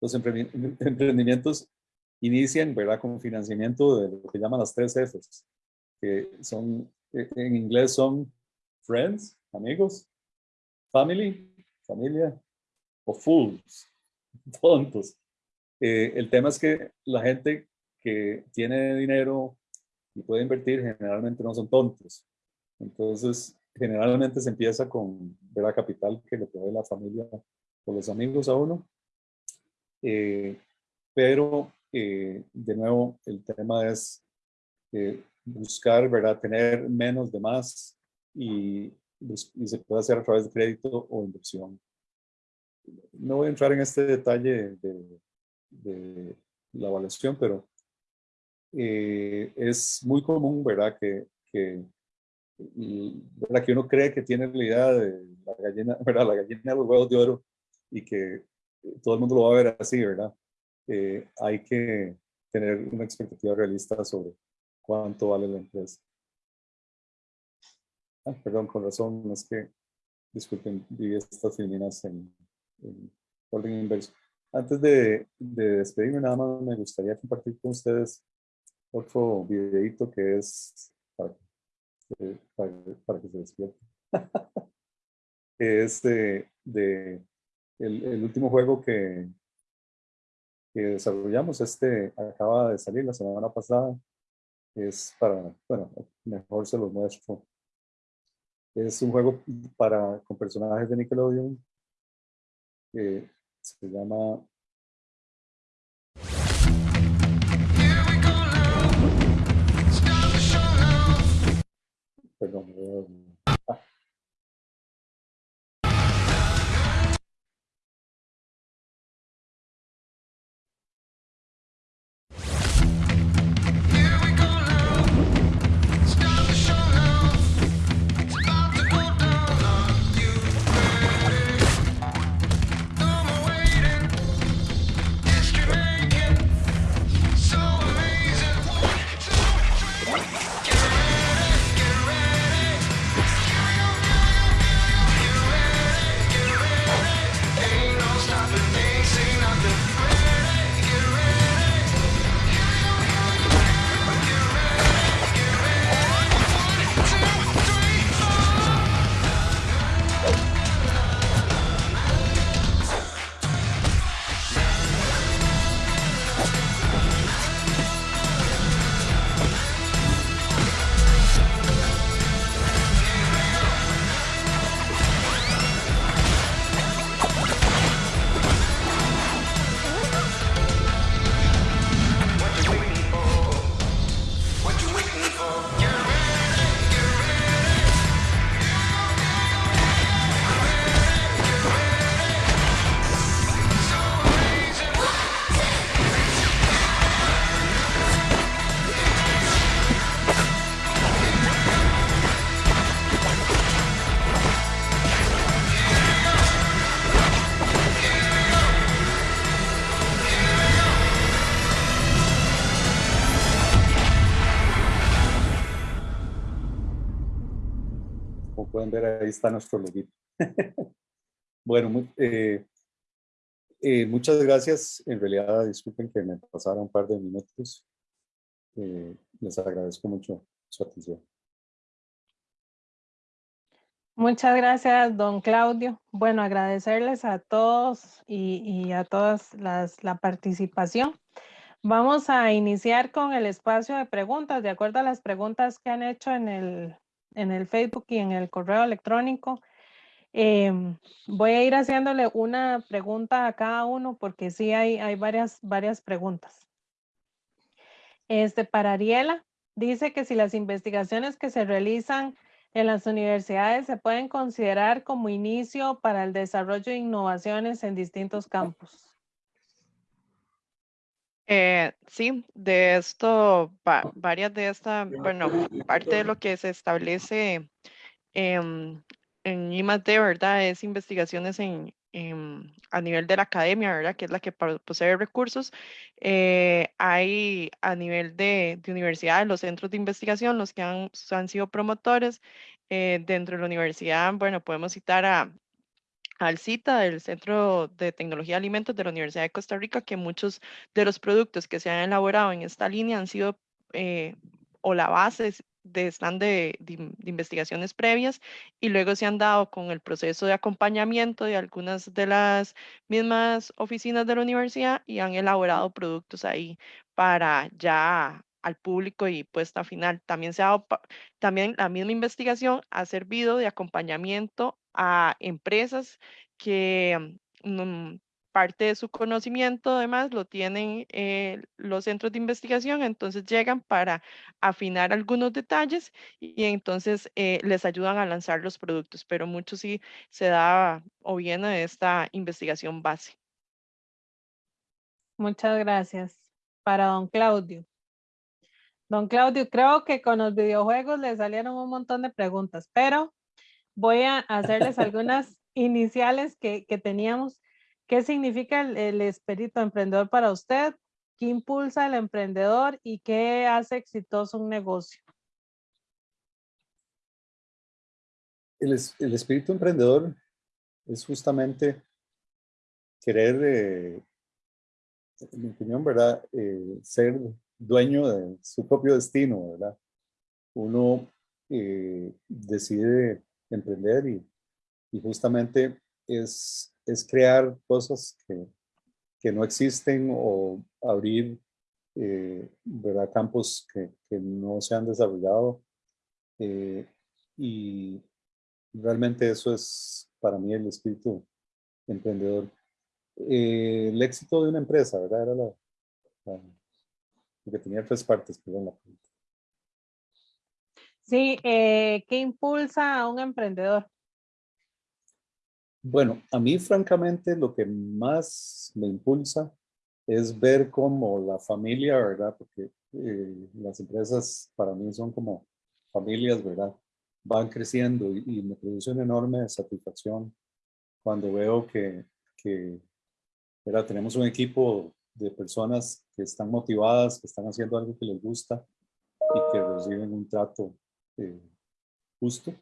los emprendimientos inician ¿verdad? con financiamiento de lo que llaman las tres Fs, que son, eh, en inglés son friends, amigos, family, familia, o fools, tontos. Eh, el tema es que la gente que tiene dinero y puede invertir generalmente no son tontos. Entonces, generalmente se empieza con la capital que le provee la familia o los amigos a uno. Eh, pero, eh, de nuevo, el tema es buscar, ¿verdad? Tener menos de más y, y, se puede hacer a través de crédito o inversión. No voy a entrar en este detalle de, de la evaluación, pero es muy común, ¿verdad? Que, que la que uno cree que tiene la idea de la gallina, ¿verdad? la gallina de los huevos de oro y que todo el mundo lo va a ver así, ¿verdad? Eh, hay que tener una expectativa realista sobre cuánto vale la empresa. Ah, perdón, con razón, es que, disculpen, vi estas filminas en, en, orden inverso. Antes de, de, despedirme, nada más me gustaría compartir con ustedes otro videito que es para eh, para, para, que se despierte. es de, de el, el, último juego que, que desarrollamos. Este acaba de salir la semana pasada. Es para, bueno, mejor se lo muestro. Es un juego para, con personajes de Nickelodeon. que se llama Perdón, ahí está nuestro loguito. bueno, eh, eh, muchas gracias. En realidad, disculpen que me pasara un par de minutos. Eh, les agradezco mucho su atención. Muchas gracias, don Claudio. Bueno, agradecerles a todos y, a todas la participación. Vamos a iniciar con el espacio de preguntas, de acuerdo a las preguntas que han hecho en el, en el Facebook y en el correo electrónico. Em, voy a ir haciéndole una pregunta a cada uno porque sí hay, hay varias, varias preguntas. Este, para Ariela, dice que si las investigaciones que se realizan en las universidades se pueden considerar como inicio para el desarrollo de innovaciones en distintos campos. Eh, sí, de esto, varias de estas, bueno, parte de lo que se establece en I+D, ¿verdad? Es investigaciones en, a nivel de la academia, ¿verdad? Que es la que posee recursos. Eh, hay a nivel de, de, universidades, los centros de investigación, los que han, han sido promotores. Eh, dentro de la universidad, bueno, podemos citar a al CITA, del Centro de Tecnología de Alimentos de la Universidad de Costa Rica, que muchos de los productos que se han elaborado en esta línea han sido eh, o la base de están de, investigaciones previas y luego se han dado con el proceso de acompañamiento de algunas de las mismas oficinas de la universidad y han elaborado productos ahí para ya al público y puesta final. También, se ha, también la misma investigación ha servido de acompañamiento a empresas que mm, parte de su conocimiento además lo tienen eh, los centros de investigación, entonces llegan para afinar algunos detalles y, entonces eh, les ayudan a lanzar los productos, pero mucho sí se da o viene de esta investigación base. Muchas gracias. Para don Claudio. Don Claudio, creo que con los videojuegos le salieron un montón de preguntas, pero voy a hacerles algunas iniciales que, teníamos. ¿Qué significa el, espíritu emprendedor para usted? ¿Qué impulsa al emprendedor y qué hace exitoso un negocio? El, espíritu emprendedor es justamente querer, eh, en mi opinión, ¿verdad? Eh, ser dueño de su propio destino, ¿verdad? Uno eh, decide emprender y, justamente es, es crear cosas que, que no existen o abrir eh, ¿verdad? campos que, que, no se han desarrollado. Eh, y realmente eso es para mí el espíritu emprendedor. Eh, el éxito de una empresa, ¿verdad? Era la, que tenía tres partes, perdón, la pregunta. Sí, ¿qué impulsa a un emprendedor? Bueno, a mí francamente lo que más me impulsa es ver cómo la familia, ¿verdad? Porque eh, las empresas para mí son como familias, ¿verdad? Van creciendo y, me produce una enorme satisfacción cuando veo que, que ¿verdad? tenemos un equipo de personas que están motivadas, que están haciendo algo que les gusta y que reciben un trato eh, justo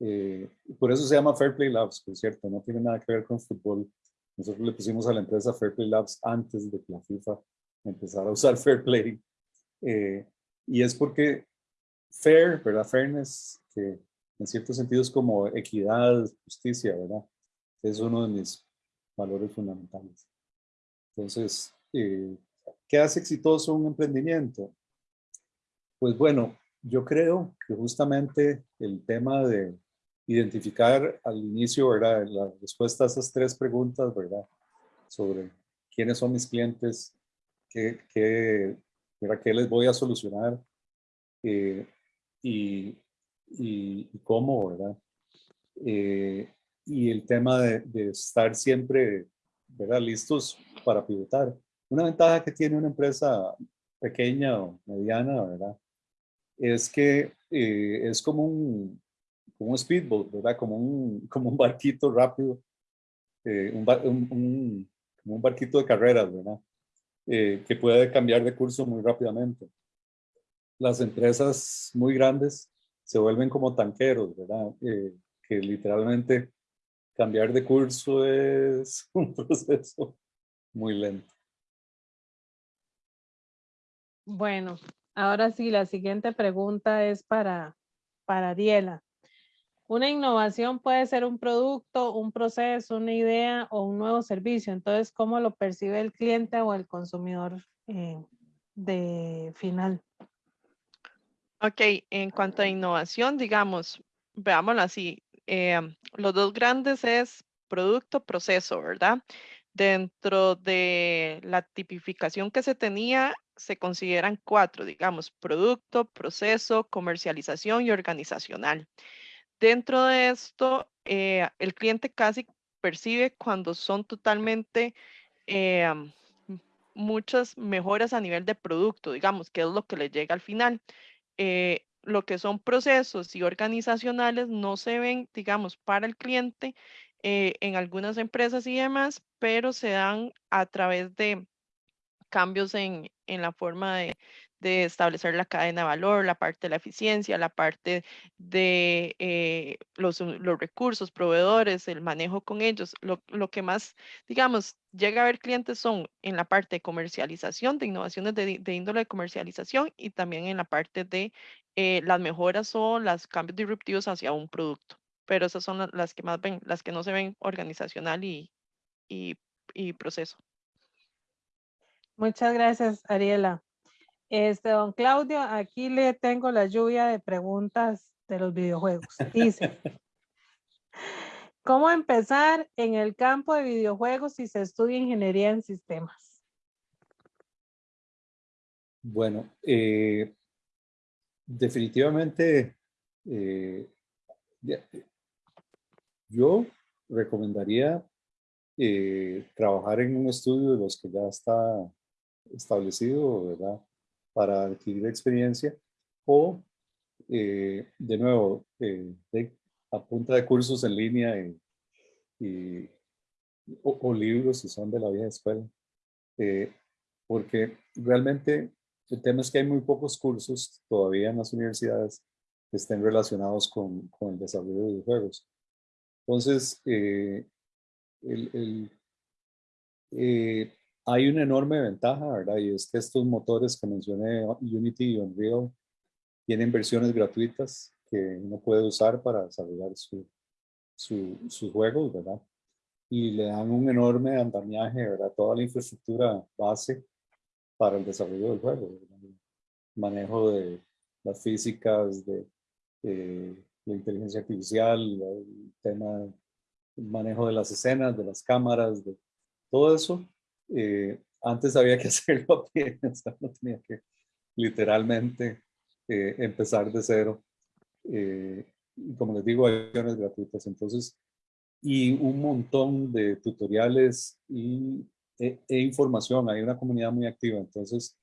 eh, por eso se llama Fair Play Labs, por cierto, no tiene nada que ver con fútbol. Nosotros le pusimos a la empresa Fair Play Labs antes de que la FIFA empezara a usar Fair Play. Eh, y es porque fair, ¿verdad? Fairness, que en cierto sentido es como equidad, justicia, ¿verdad? Es uno de mis valores fundamentales. Entonces, eh, ¿qué hace exitoso un emprendimiento? Pues bueno, yo creo que justamente el tema de identificar al inicio, ¿verdad? La respuesta a esas tres preguntas, ¿verdad? Sobre quiénes son mis clientes, qué, qué, qué les voy a solucionar eh, y, y, cómo, ¿verdad? Eh, y el tema de, de, estar siempre, ¿verdad? Listos para pivotar. Una ventaja que tiene una empresa pequeña o mediana, ¿verdad? Es que eh, es como un, como un speedboat, ¿verdad? Como un, como un barquito rápido, eh, un, un, como un barquito de carreras, ¿verdad? Eh, que puede cambiar de curso muy rápidamente. Las empresas muy grandes se vuelven como tanqueros, ¿verdad? Que literalmente cambiar de curso es un proceso muy lento. Bueno, ahora sí, la siguiente pregunta es para, para Diela. Una innovación puede ser un producto, un proceso, una idea o un nuevo servicio. Entonces, ¿cómo lo percibe el cliente o el consumidor eh, de final? Ok, en cuanto a innovación, digamos, veámoslo así, eh, los dos grandes es producto, proceso, ¿verdad? Dentro de la tipificación que se tenía, se consideran cuatro, digamos, producto, proceso, comercialización y organizacional. Dentro de esto, eh, el cliente casi percibe cuando son totalmente eh, muchas mejoras a nivel de producto, digamos, que es lo que le llega al final. Eh, lo que son procesos y organizacionales no se ven, digamos, para el cliente en algunas empresas y demás, pero se dan a través de cambios en, en la forma de, de establecer la cadena de valor, la parte de la eficiencia, la parte de eh, los, los, recursos, proveedores, el manejo con ellos. Lo, lo, que más, digamos, llega a ver clientes son en la parte de comercialización, de innovaciones de, de índole de comercialización y también en la parte de eh, las mejoras o los cambios disruptivos hacia un producto. Pero esas son las que más ven, las que no se ven organizacional y, y, y proceso. Muchas gracias, Ariela. Este, don Claudio, aquí le tengo la lluvia de preguntas de los videojuegos. Dice, ¿cómo empezar en el campo de videojuegos si se estudia ingeniería en sistemas? Bueno, eh, definitivamente eh, yo recomendaría eh, trabajar en un estudio de los que ya está establecido, ¿verdad? para adquirir experiencia o, eh, de nuevo, eh, a punta de cursos en línea y, o, libros si son de la vieja escuela. Eh, porque realmente el tema es que hay muy pocos cursos todavía en las universidades que estén relacionados con, con el desarrollo de videojuegos. Entonces, el, el hay una enorme ventaja, ¿verdad? Y es que estos motores que mencioné, Unity y Unreal, tienen versiones gratuitas que uno puede usar para desarrollar su, su, sus juegos, ¿verdad? Y le dan un enorme andamiaje, ¿verdad? Toda la infraestructura base para el desarrollo del juego. Manejo de las físicas, de la inteligencia artificial, el tema, el manejo de las escenas, de las cámaras, de todo eso. Eh, antes había que hacerlo a pie, no tenía que literalmente eh, empezar de cero. Eh, como les digo, hay opciones gratuitas, entonces, y un montón de tutoriales y, e, e, información. Hay una comunidad muy activa, entonces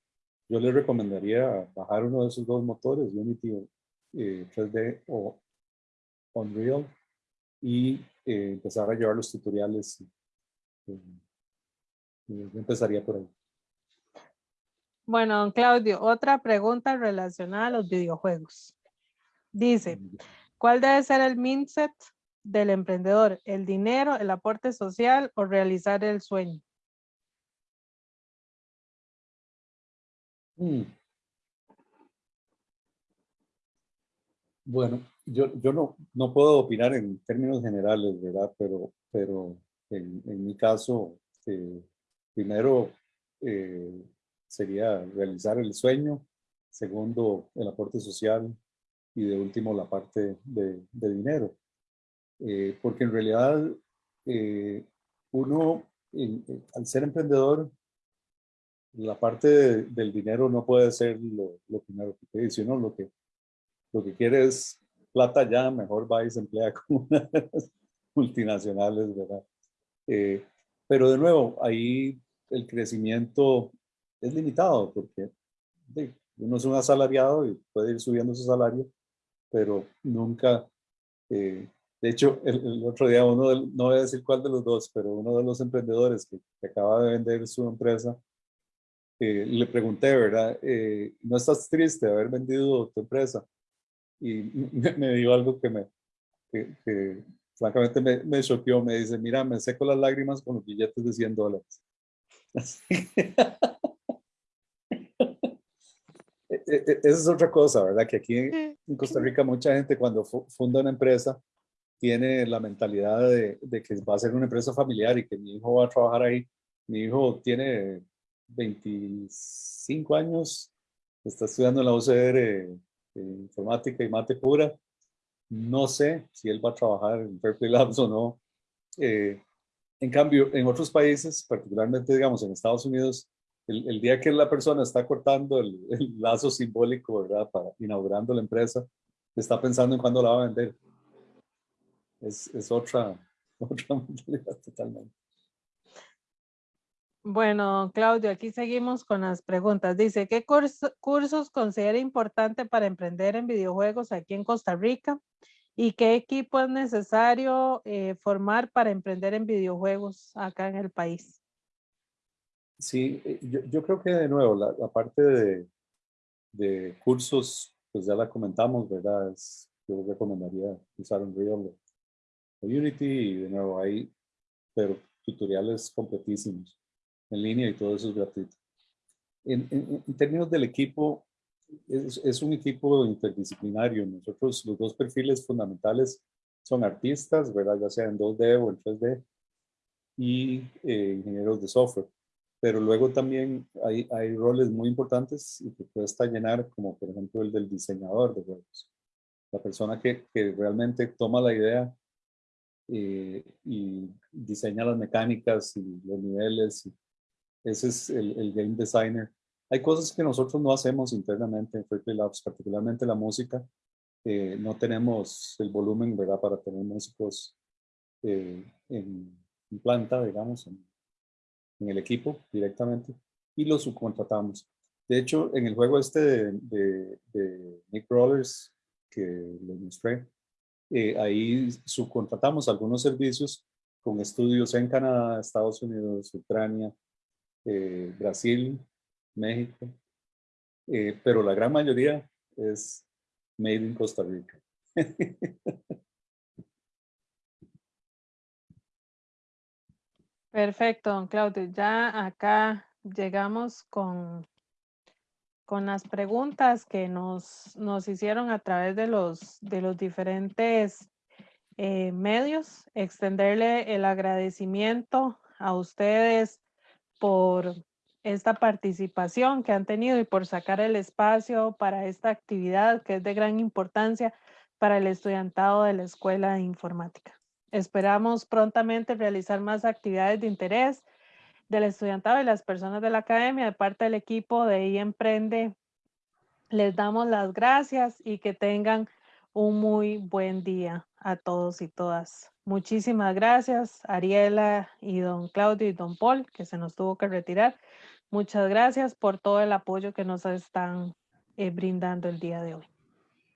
yo les recomendaría bajar uno de esos dos motores, Unity 3D eh, o Unreal, y eh, empezar a llevar los tutoriales. empezaría por ahí. Bueno, don Claudio, otra pregunta relacionada a los videojuegos. Dice, ¿cuál debe ser el mindset del emprendedor? ¿El dinero, el aporte social o realizar el sueño? Mm. Bueno, yo, yo no, no puedo opinar en términos generales, ¿verdad? Pero, pero en, en mi caso, eh, primero, eh, sería realizar el sueño, segundo el aporte social y de último la parte de, dinero. Eh, porque en realidad uno, al ser emprendedor, la parte del dinero no puede ser lo, primero que pide, sino lo que, lo que quiere es plata ya, mejor va y se emplea con unas multinacionales, ¿verdad? Eh, pero de nuevo, ahí el crecimiento es limitado porque uno es un asalariado y puede ir subiendo su salario, pero nunca, eh, de hecho, el, otro día uno, no voy a decir cuál de los dos, pero uno de los emprendedores que, acaba de vender su empresa, eh, le pregunté, ¿verdad? Eh, ¿No estás triste de haber vendido tu empresa? Y me, me dio algo que me, que, francamente me, me choqueó, me dice, mira, me seco las lágrimas con los billetes de 100 dólares. E, e, e, esa es otra cosa, ¿verdad? Que aquí en Costa Rica mucha gente cuando funda una empresa tiene la mentalidad de, que va a ser una empresa familiar y que mi hijo va a trabajar ahí. Mi hijo tiene 25 años, está estudiando en la UCR eh, informática y mate pura. No sé si él va a trabajar en Berkeley Labs o no. Eh, en cambio, en otros países, particularmente digamos en Estados Unidos, el, día que la persona está cortando el, lazo simbólico, ¿verdad? Para inaugurando la empresa, está pensando en cuándo la va a vender. Es, es otra, otra mentalidad totalmente. Bueno, Claudio, aquí seguimos con las preguntas. Dice, ¿qué cursos considera importante para emprender en videojuegos aquí en Costa Rica? ¿Y qué equipo es necesario eh, formar para emprender en videojuegos acá en el país? Sí, eh, yo, creo que de nuevo, la, parte de, de, cursos, pues ya la comentamos, ¿verdad? yo recomendaría usar Unreal o Unity y de nuevo ahí, pero tutoriales completísimos en línea y todo eso es gratuito. En, en, términos del equipo, es, es, un equipo interdisciplinario. Nosotros los dos perfiles fundamentales son artistas, ¿verdad? Ya sea en 2D o en 3D y eh, ingenieros de software pero luego también hay, hay roles muy importantes y que cuesta llenar, como por ejemplo el del diseñador de juegos. La persona que, que realmente toma la idea eh, y diseña las mecánicas y los niveles. Ese es el, el, game designer. Hay cosas que nosotros no hacemos internamente en Fairplay Labs, particularmente la música. Eh, no tenemos el volumen, ¿verdad?, para tener músicos eh, en, en, planta, digamos, en, en el equipo directamente y lo subcontratamos. De hecho, en el juego este de, Nick Rollers que les mostré, eh, ahí subcontratamos algunos servicios con estudios en Canadá, Estados Unidos, Ucrania, eh, Brasil, México, eh, pero la gran mayoría es made in Costa Rica. Perfecto, don Claudio. Ya acá llegamos con, con las preguntas que nos, nos hicieron a través de los, de los diferentes eh, medios, extenderle el agradecimiento a ustedes por esta participación que han tenido y por sacar el espacio para esta actividad que es de gran importancia para el estudiantado de la Escuela de Informática. Esperamos prontamente realizar más actividades de interés del estudiantado y las personas de la academia de parte del equipo de I Emprende. Les damos las gracias y que tengan un muy buen día a todos y todas. Muchísimas gracias, Ariela y don Claudio y don Paul, que se nos tuvo que retirar. Muchas gracias por todo el apoyo que nos están eh, brindando el día de hoy.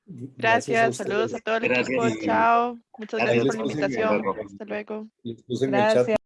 Gracias, saludos a todo el Gracias. equipo. Chao. Muchas Gracias. gracias por la invitación. Hasta luego. Gracias.